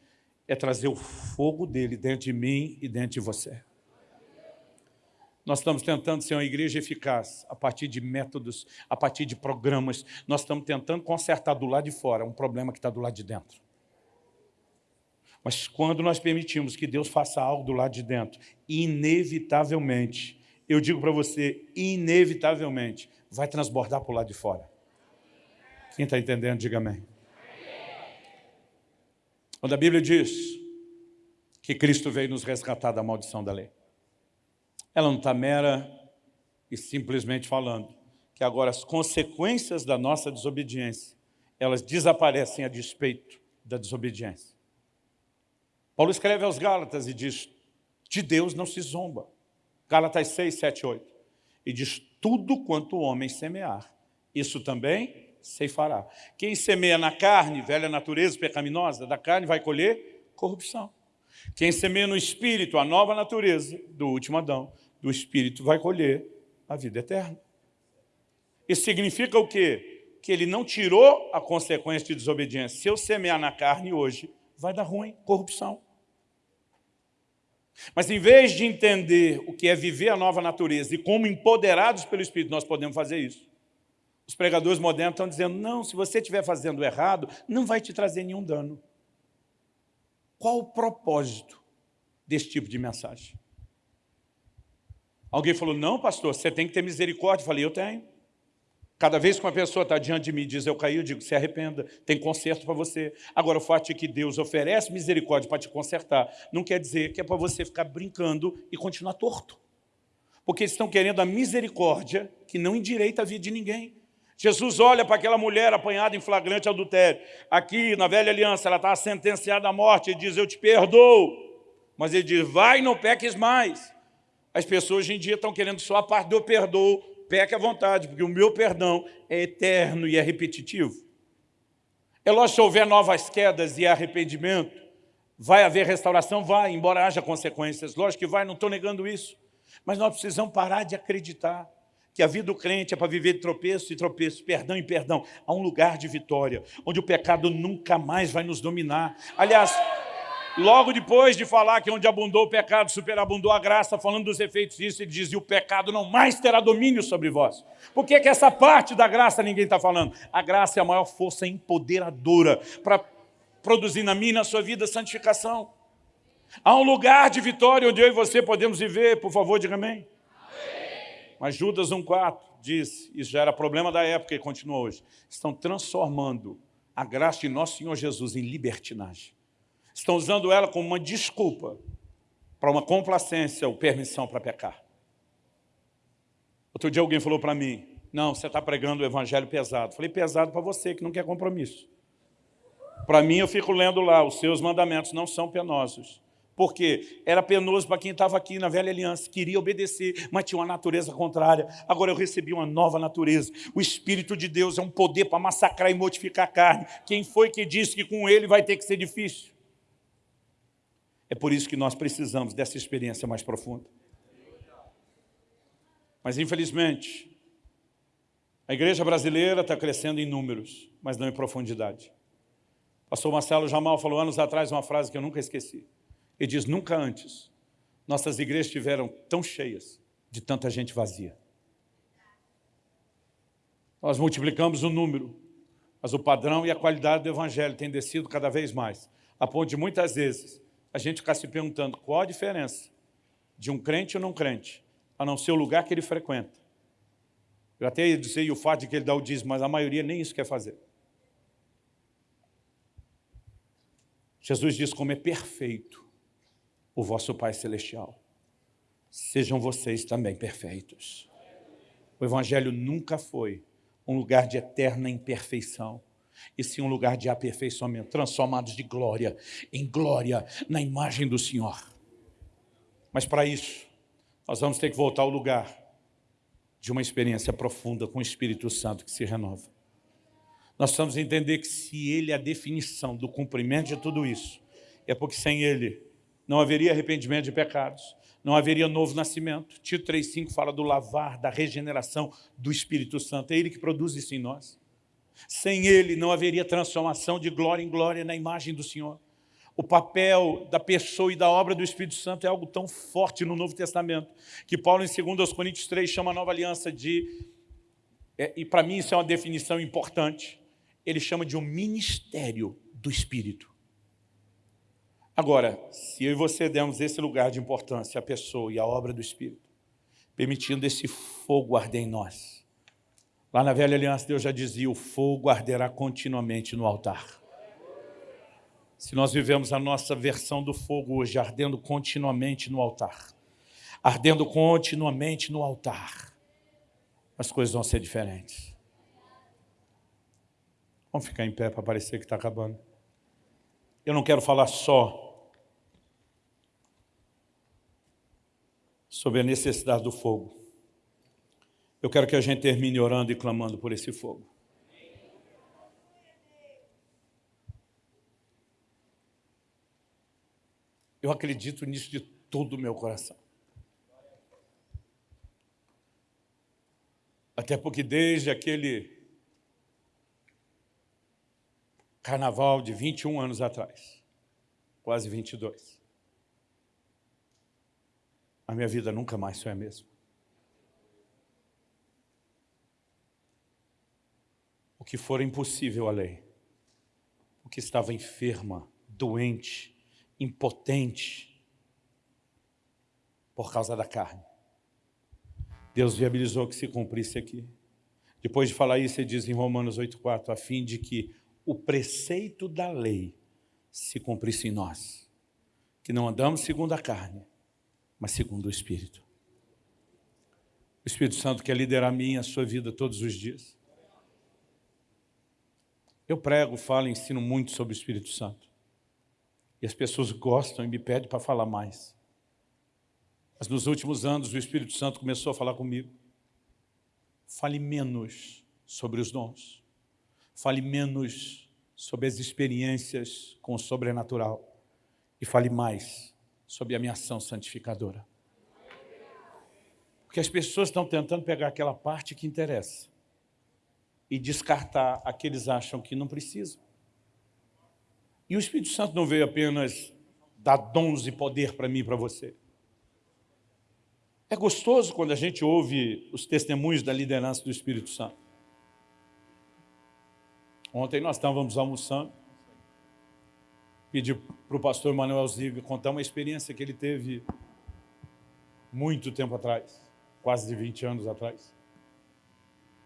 é trazer o fogo dele dentro de mim e dentro de você. Nós estamos tentando ser uma igreja eficaz a partir de métodos, a partir de programas. Nós estamos tentando consertar do lado de fora um problema que está do lado de dentro. Mas quando nós permitimos que Deus faça algo do lado de dentro, inevitavelmente, eu digo para você, inevitavelmente, vai transbordar para o lado de fora. Quem está entendendo, diga amém. Quando a Bíblia diz que Cristo veio nos resgatar da maldição da lei, ela não está mera e simplesmente falando que agora as consequências da nossa desobediência, elas desaparecem a despeito da desobediência. Paulo escreve aos Gálatas e diz, de Deus não se zomba. Gálatas 6, 7, 8. E diz, tudo quanto o homem semear, isso também ceifará. Quem semeia na carne, velha natureza pecaminosa, da carne vai colher corrupção. Quem semeia no Espírito, a nova natureza do último Adão, do Espírito, vai colher a vida eterna. Isso significa o quê? Que ele não tirou a consequência de desobediência. Se eu semear na carne hoje, vai dar ruim, corrupção. Mas em vez de entender o que é viver a nova natureza e como empoderados pelo Espírito nós podemos fazer isso, os pregadores modernos estão dizendo, não, se você estiver fazendo errado, não vai te trazer nenhum dano. Qual o propósito desse tipo de mensagem? Alguém falou, não, pastor, você tem que ter misericórdia. Eu falei, eu tenho. Cada vez que uma pessoa está diante de mim e diz, eu caí, eu digo, se arrependa, tem conserto para você. Agora, o fato é que Deus oferece misericórdia para te consertar, não quer dizer que é para você ficar brincando e continuar torto. Porque eles estão querendo a misericórdia que não endireita a vida de ninguém. Jesus olha para aquela mulher apanhada em flagrante adultério. Aqui, na velha aliança, ela está sentenciada à morte. Ele diz, eu te perdoo. Mas ele diz, vai não peques mais. As pessoas hoje em dia estão querendo só a parte do perdoo. Peque à vontade, porque o meu perdão é eterno e é repetitivo. É lógico, se houver novas quedas e arrependimento, vai haver restauração? Vai, embora haja consequências. Lógico que vai, não estou negando isso. Mas nós precisamos parar de acreditar que a vida do crente é para viver de tropeço e tropeço, perdão e perdão. Há um lugar de vitória, onde o pecado nunca mais vai nos dominar. Aliás, logo depois de falar que onde abundou o pecado, superabundou a graça, falando dos efeitos disso, ele diz, e o pecado não mais terá domínio sobre vós. Por que, que essa parte da graça ninguém está falando? A graça é a maior força empoderadora para produzir na minha e na sua vida santificação. Há um lugar de vitória onde eu e você podemos viver, por favor, diga amém. Mas Judas 1,4 diz, isso já era problema da época e continua hoje, estão transformando a graça de nosso Senhor Jesus em libertinagem. Estão usando ela como uma desculpa para uma complacência ou permissão para pecar. Outro dia alguém falou para mim, não, você está pregando o evangelho pesado. Falei, pesado para você que não quer compromisso. Para mim, eu fico lendo lá, os seus mandamentos não são penosos porque era penoso para quem estava aqui na velha aliança, queria obedecer, mas tinha uma natureza contrária. Agora eu recebi uma nova natureza. O Espírito de Deus é um poder para massacrar e mortificar a carne. Quem foi que disse que com ele vai ter que ser difícil? É por isso que nós precisamos dessa experiência mais profunda. Mas infelizmente, a igreja brasileira está crescendo em números, mas não em profundidade. Pastor Marcelo Jamal falou anos atrás uma frase que eu nunca esqueci. Ele diz, nunca antes nossas igrejas estiveram tão cheias de tanta gente vazia. Nós multiplicamos o número, mas o padrão e a qualidade do evangelho tem descido cada vez mais, a ponto de muitas vezes a gente ficar se perguntando qual a diferença de um crente ou não crente, a não ser o lugar que ele frequenta. Eu até ia dizer o fato de que ele dá o dízimo, mas a maioria nem isso quer fazer. Jesus diz como é perfeito o vosso Pai Celestial. Sejam vocês também perfeitos. O Evangelho nunca foi um lugar de eterna imperfeição, e sim um lugar de aperfeiçoamento, transformados de glória em glória na imagem do Senhor. Mas para isso, nós vamos ter que voltar ao lugar de uma experiência profunda com o Espírito Santo que se renova. Nós precisamos entender que se Ele é a definição do cumprimento de tudo isso, é porque sem Ele não haveria arrependimento de pecados, não haveria novo nascimento. Tito 3,5 fala do lavar, da regeneração do Espírito Santo. É Ele que produz isso em nós. Sem Ele não haveria transformação de glória em glória na imagem do Senhor. o papel da pessoa e da obra do Espírito Santo é algo tão forte no Novo Testamento, que Paulo, em 2 Coríntios 3, chama a nova aliança de, é, e para mim isso é uma definição importante, ele chama de um ministério do Espírito. Agora, se eu e você demos esse lugar de importância à pessoa e à obra do Espírito, permitindo esse fogo arder em nós, lá na velha aliança Deus já dizia, o fogo arderá continuamente no altar. Se nós vivemos a nossa versão do fogo hoje, ardendo continuamente no altar, ardendo continuamente no altar, as coisas vão ser diferentes. Vamos ficar em pé para parecer que está acabando. Eu não quero falar só sobre a necessidade do fogo. Eu quero que a gente termine orando e clamando por esse fogo. Eu acredito nisso de todo o meu coração. Até porque desde aquele carnaval de 21 anos atrás, quase 22, a minha vida nunca mais foi a mesma. O que for impossível a lei, o que estava enferma, doente, impotente por causa da carne. Deus viabilizou que se cumprisse aqui. Depois de falar isso, ele diz em Romanos 8,4, a fim de que o preceito da lei se cumprisse em nós, que não andamos segundo a carne, mas segundo o Espírito. O Espírito Santo quer liderar a minha a sua vida todos os dias. Eu prego, falo, ensino muito sobre o Espírito Santo. E as pessoas gostam e me pedem para falar mais. Mas nos últimos anos o Espírito Santo começou a falar comigo. Fale menos sobre os dons. Fale menos sobre as experiências com o sobrenatural. E fale mais sobre a minha ação santificadora. Porque as pessoas estão tentando pegar aquela parte que interessa e descartar a que eles acham que não precisam. E o Espírito Santo não veio apenas dar dons e poder para mim e para você. É gostoso quando a gente ouve os testemunhos da liderança do Espírito Santo. Ontem nós estávamos almoçando, pedi para o pastor Manuel Ziga contar uma experiência que ele teve muito tempo atrás, quase 20 anos atrás.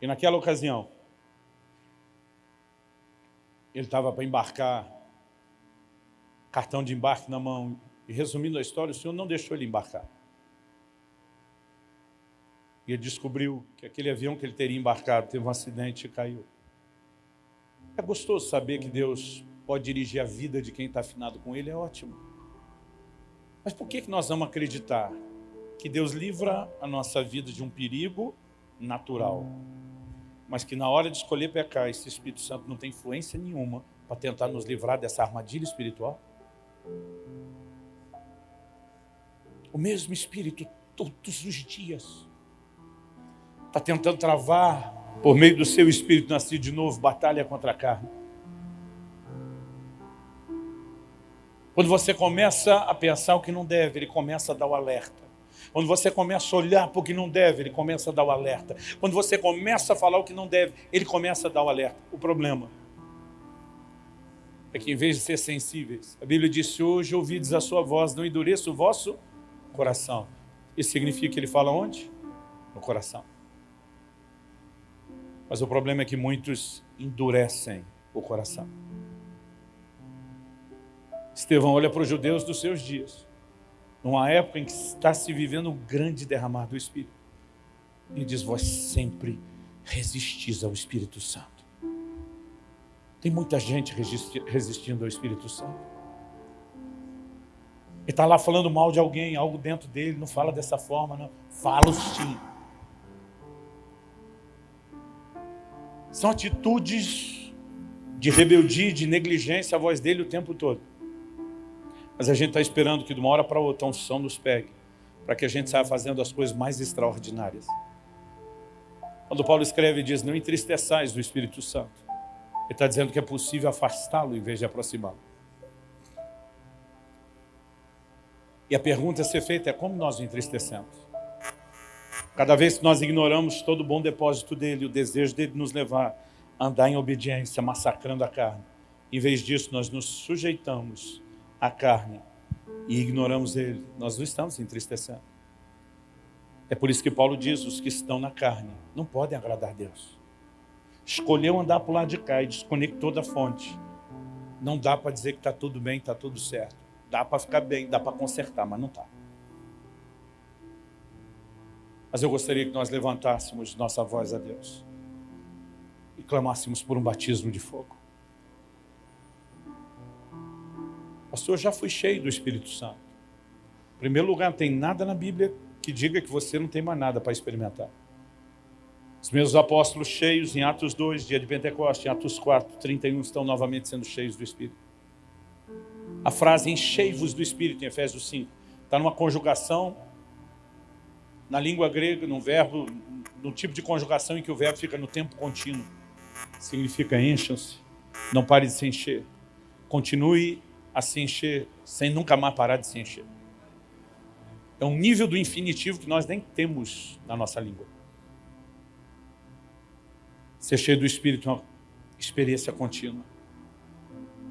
E naquela ocasião, ele estava para embarcar cartão de embarque na mão. E resumindo a história, o senhor não deixou ele embarcar. E ele descobriu que aquele avião que ele teria embarcado teve um acidente e caiu. É gostoso saber que Deus pode dirigir a vida de quem está afinado com Ele, é ótimo. Mas por que, que nós vamos acreditar que Deus livra a nossa vida de um perigo natural, mas que na hora de escolher pecar, esse Espírito Santo não tem influência nenhuma para tentar nos livrar dessa armadilha espiritual? O mesmo Espírito todos os dias está tentando travar, por meio do seu Espírito nascido de novo, batalha contra a carne. Quando você começa a pensar o que não deve, ele começa a dar o alerta. Quando você começa a olhar para o que não deve, ele começa a dar o alerta. Quando você começa a falar o que não deve, ele começa a dar o alerta. O problema é que em vez de ser sensíveis, a Bíblia disse, hoje ouvides a sua voz, não endureça o vosso coração. Isso significa que ele fala onde? No coração. Mas o problema é que muitos endurecem o coração. Estevão olha para os judeus dos seus dias, numa época em que está se vivendo um grande derramar do Espírito. E diz, vós sempre resistis ao Espírito Santo. Tem muita gente resistindo ao Espírito Santo. Ele está lá falando mal de alguém, algo dentro dele, não fala dessa forma, não. Fala sim. São atitudes de rebeldia, de negligência, a voz dele o tempo todo. Mas a gente está esperando que de uma hora para outra a unção nos pegue, para que a gente saia fazendo as coisas mais extraordinárias. Quando Paulo escreve, diz, não entristeçais do Espírito Santo. Ele está dizendo que é possível afastá-lo em vez de aproximá-lo. E a pergunta a ser feita é como nós o entristecemos? Cada vez que nós ignoramos todo o bom depósito dele, o desejo dele nos levar a andar em obediência, massacrando a carne. Em vez disso, nós nos sujeitamos à carne e ignoramos ele. Nós não estamos entristecendo. É por isso que Paulo diz, os que estão na carne não podem agradar a Deus. Escolheu andar para o lado de cá e desconectou da fonte. Não dá para dizer que está tudo bem, está tudo certo. Dá para ficar bem, dá para consertar, mas não está. Mas eu gostaria que nós levantássemos nossa voz a Deus e clamássemos por um batismo de fogo. Pastor, já fui cheio do Espírito Santo. Em primeiro lugar, não tem nada na Bíblia que diga que você não tem mais nada para experimentar. Os meus apóstolos cheios em Atos 2, dia de Pentecostes, em Atos 4, 31, estão novamente sendo cheios do Espírito. A frase enchei-vos do Espírito, em Efésios 5, está numa conjugação na língua grega, num verbo, no tipo de conjugação em que o verbo fica no tempo contínuo. Significa encham-se, não pare de se encher. Continue a se encher, sem nunca mais parar de se encher. É um nível do infinitivo que nós nem temos na nossa língua. Ser cheio do Espírito é uma experiência contínua.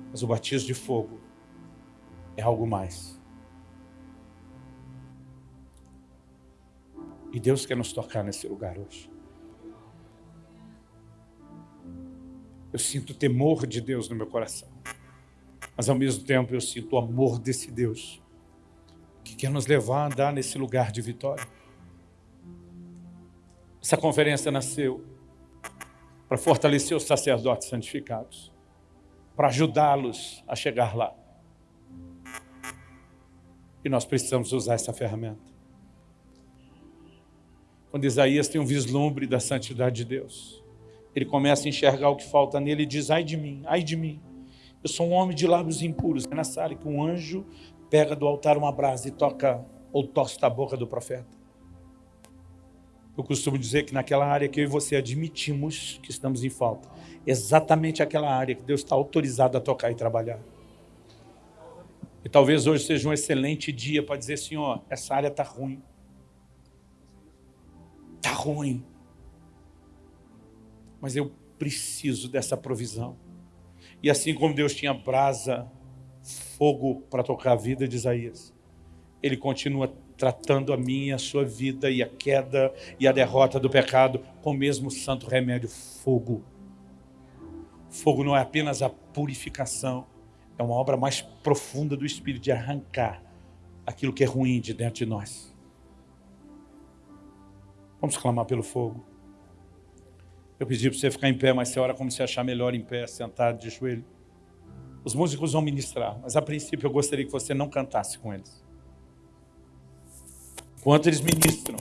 Mas o batismo de fogo é algo mais. E Deus quer nos tocar nesse lugar hoje. Eu sinto temor de Deus no meu coração. Mas ao mesmo tempo eu sinto o amor desse Deus que quer nos levar a andar nesse lugar de vitória. Essa conferência nasceu para fortalecer os sacerdotes santificados, para ajudá-los a chegar lá. E nós precisamos usar essa ferramenta quando Isaías tem um vislumbre da santidade de Deus. Ele começa a enxergar o que falta nele e diz, ai de mim, ai de mim. Eu sou um homem de lábios impuros. É nessa área que um anjo pega do altar uma brasa e toca ou tosta a boca do profeta. Eu costumo dizer que naquela área que eu e você admitimos que estamos em falta, exatamente aquela área que Deus está autorizado a tocar e trabalhar. E talvez hoje seja um excelente dia para dizer, Senhor, essa área está ruim. Está ruim. Mas eu preciso dessa provisão. E assim como Deus tinha brasa, fogo para tocar a vida de Isaías, Ele continua tratando a minha, a sua vida e a queda e a derrota do pecado com o mesmo santo remédio, fogo. Fogo não é apenas a purificação, é uma obra mais profunda do Espírito de arrancar aquilo que é ruim de dentro de nós. Vamos clamar pelo fogo. Eu pedi para você ficar em pé, mas você ora como se achar melhor em pé, sentado, de joelho. Os músicos vão ministrar, mas a princípio eu gostaria que você não cantasse com eles. Enquanto eles ministram,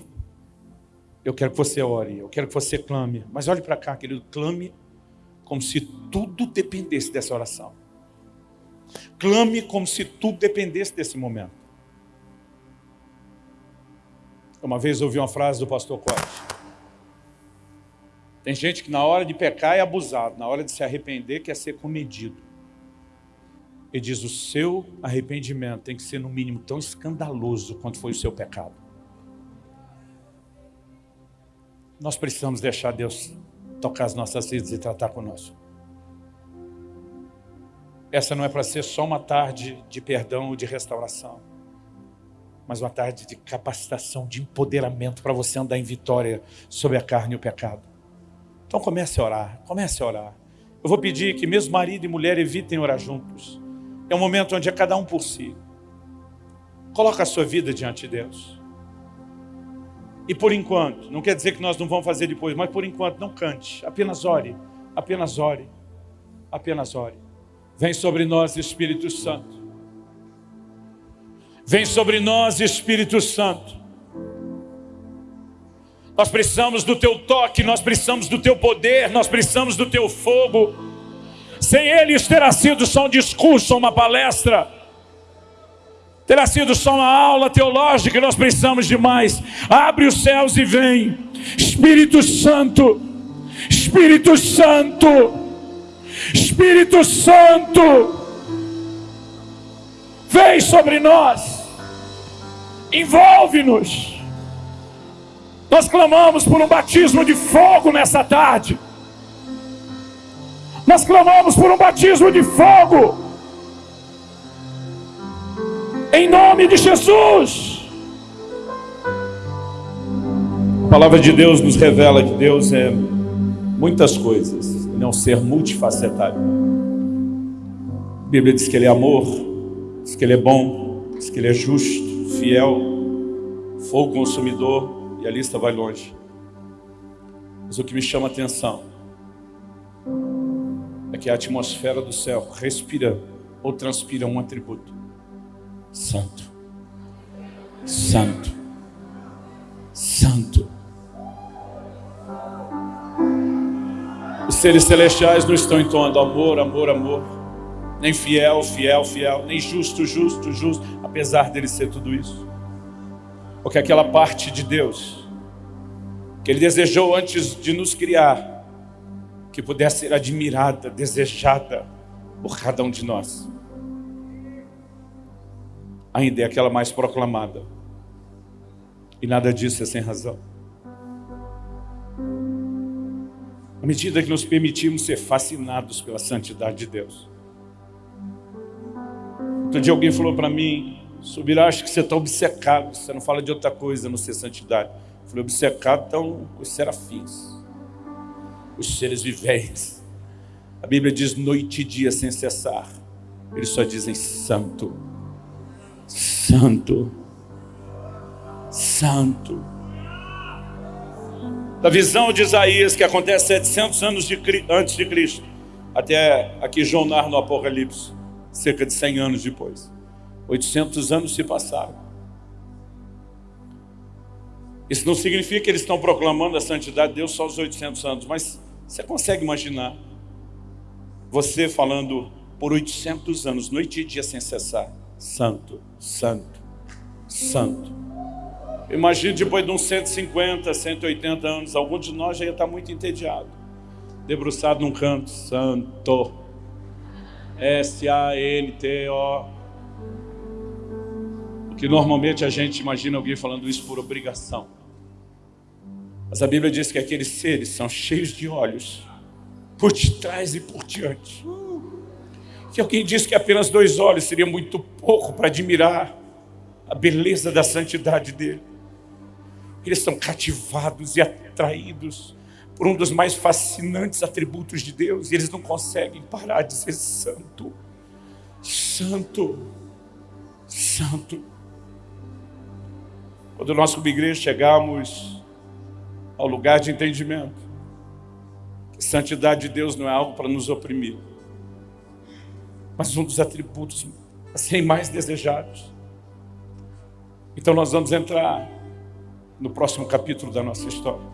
eu quero que você ore, eu quero que você clame. Mas olhe para cá, querido, clame como se tudo dependesse dessa oração. Clame como se tudo dependesse desse momento. Uma vez ouvi uma frase do pastor Corte. Tem gente que na hora de pecar é abusado, na hora de se arrepender quer ser comedido. Ele diz, o seu arrependimento tem que ser no mínimo tão escandaloso quanto foi o seu pecado. Nós precisamos deixar Deus tocar as nossas vidas e tratar conosco. Essa não é para ser só uma tarde de perdão ou de restauração mas uma tarde de capacitação, de empoderamento para você andar em vitória sobre a carne e o pecado. Então comece a orar, comece a orar. Eu vou pedir que mesmo marido e mulher evitem orar juntos. É um momento onde é cada um por si. Coloca a sua vida diante de Deus. E por enquanto, não quer dizer que nós não vamos fazer depois, mas por enquanto não cante, apenas ore, apenas ore, apenas ore. Vem sobre nós, Espírito Santo. Vem sobre nós, Espírito Santo. Nós precisamos do teu toque, nós precisamos do teu poder, nós precisamos do teu fogo. Sem ele isso terá sido só um discurso, uma palestra. Terá sido só uma aula teológica, nós precisamos de mais. Abre os céus e vem. Espírito Santo, Espírito Santo, Espírito Santo, vem sobre nós. Envolve-nos. Nós clamamos por um batismo de fogo nessa tarde. Nós clamamos por um batismo de fogo. Em nome de Jesus. A palavra de Deus nos revela que Deus é muitas coisas, e não ser multifacetário. A Bíblia diz que Ele é amor, diz que Ele é bom, diz que Ele é justo, fiel, fogo consumidor, e a lista vai longe. Mas o que me chama a atenção é que a atmosfera do céu respira ou transpira um atributo: Santo, Santo, Santo. Os seres celestiais não estão entoando amor, amor, amor. Nem fiel, fiel, fiel. Nem justo, justo, justo. Apesar dele ser tudo isso. Porque aquela parte de Deus que Ele desejou antes de nos criar, que pudesse ser admirada, desejada por cada um de nós. Ainda é aquela mais proclamada. E nada disso é sem razão. À medida que nos permitimos ser fascinados pela santidade de Deus. Outro dia alguém falou para mim, Subirá, acho que você está obcecado, você não fala de outra coisa não ser santidade. Eu falei, obcecado estão os serafins, os seres viventes. A Bíblia diz noite e dia sem cessar. Eles só dizem santo, santo, santo da visão de Isaías, que acontece 700 anos de, antes de Cristo, até aqui João narra no Apocalipse, cerca de 100 anos depois. 800 anos se passaram. Isso não significa que eles estão proclamando a santidade de Deus só os 800 anos, mas você consegue imaginar você falando por 800 anos, noite e dia sem cessar, santo, santo, santo. Imagina depois de uns 150, 180 anos, algum de nós já ia estar muito entediado. Debruçado num canto, santo. S-A-N-T-O. Porque normalmente a gente imagina alguém falando isso por obrigação. Mas a Bíblia diz que aqueles seres são cheios de olhos, por detrás e por diante. Que alguém diz que apenas dois olhos seria muito pouco para admirar a beleza da santidade dele. Eles são cativados e atraídos por um dos mais fascinantes atributos de Deus. E eles não conseguem parar de ser santo. Santo. Santo. Quando nós como igreja chegamos ao lugar de entendimento, que santidade de Deus não é algo para nos oprimir, mas um dos atributos assim mais desejados. Então nós vamos entrar no próximo capítulo da nossa história.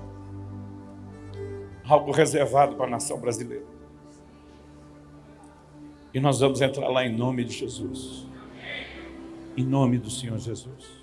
Algo reservado para a nação brasileira. E nós vamos entrar lá em nome de Jesus. Em nome do Senhor Jesus.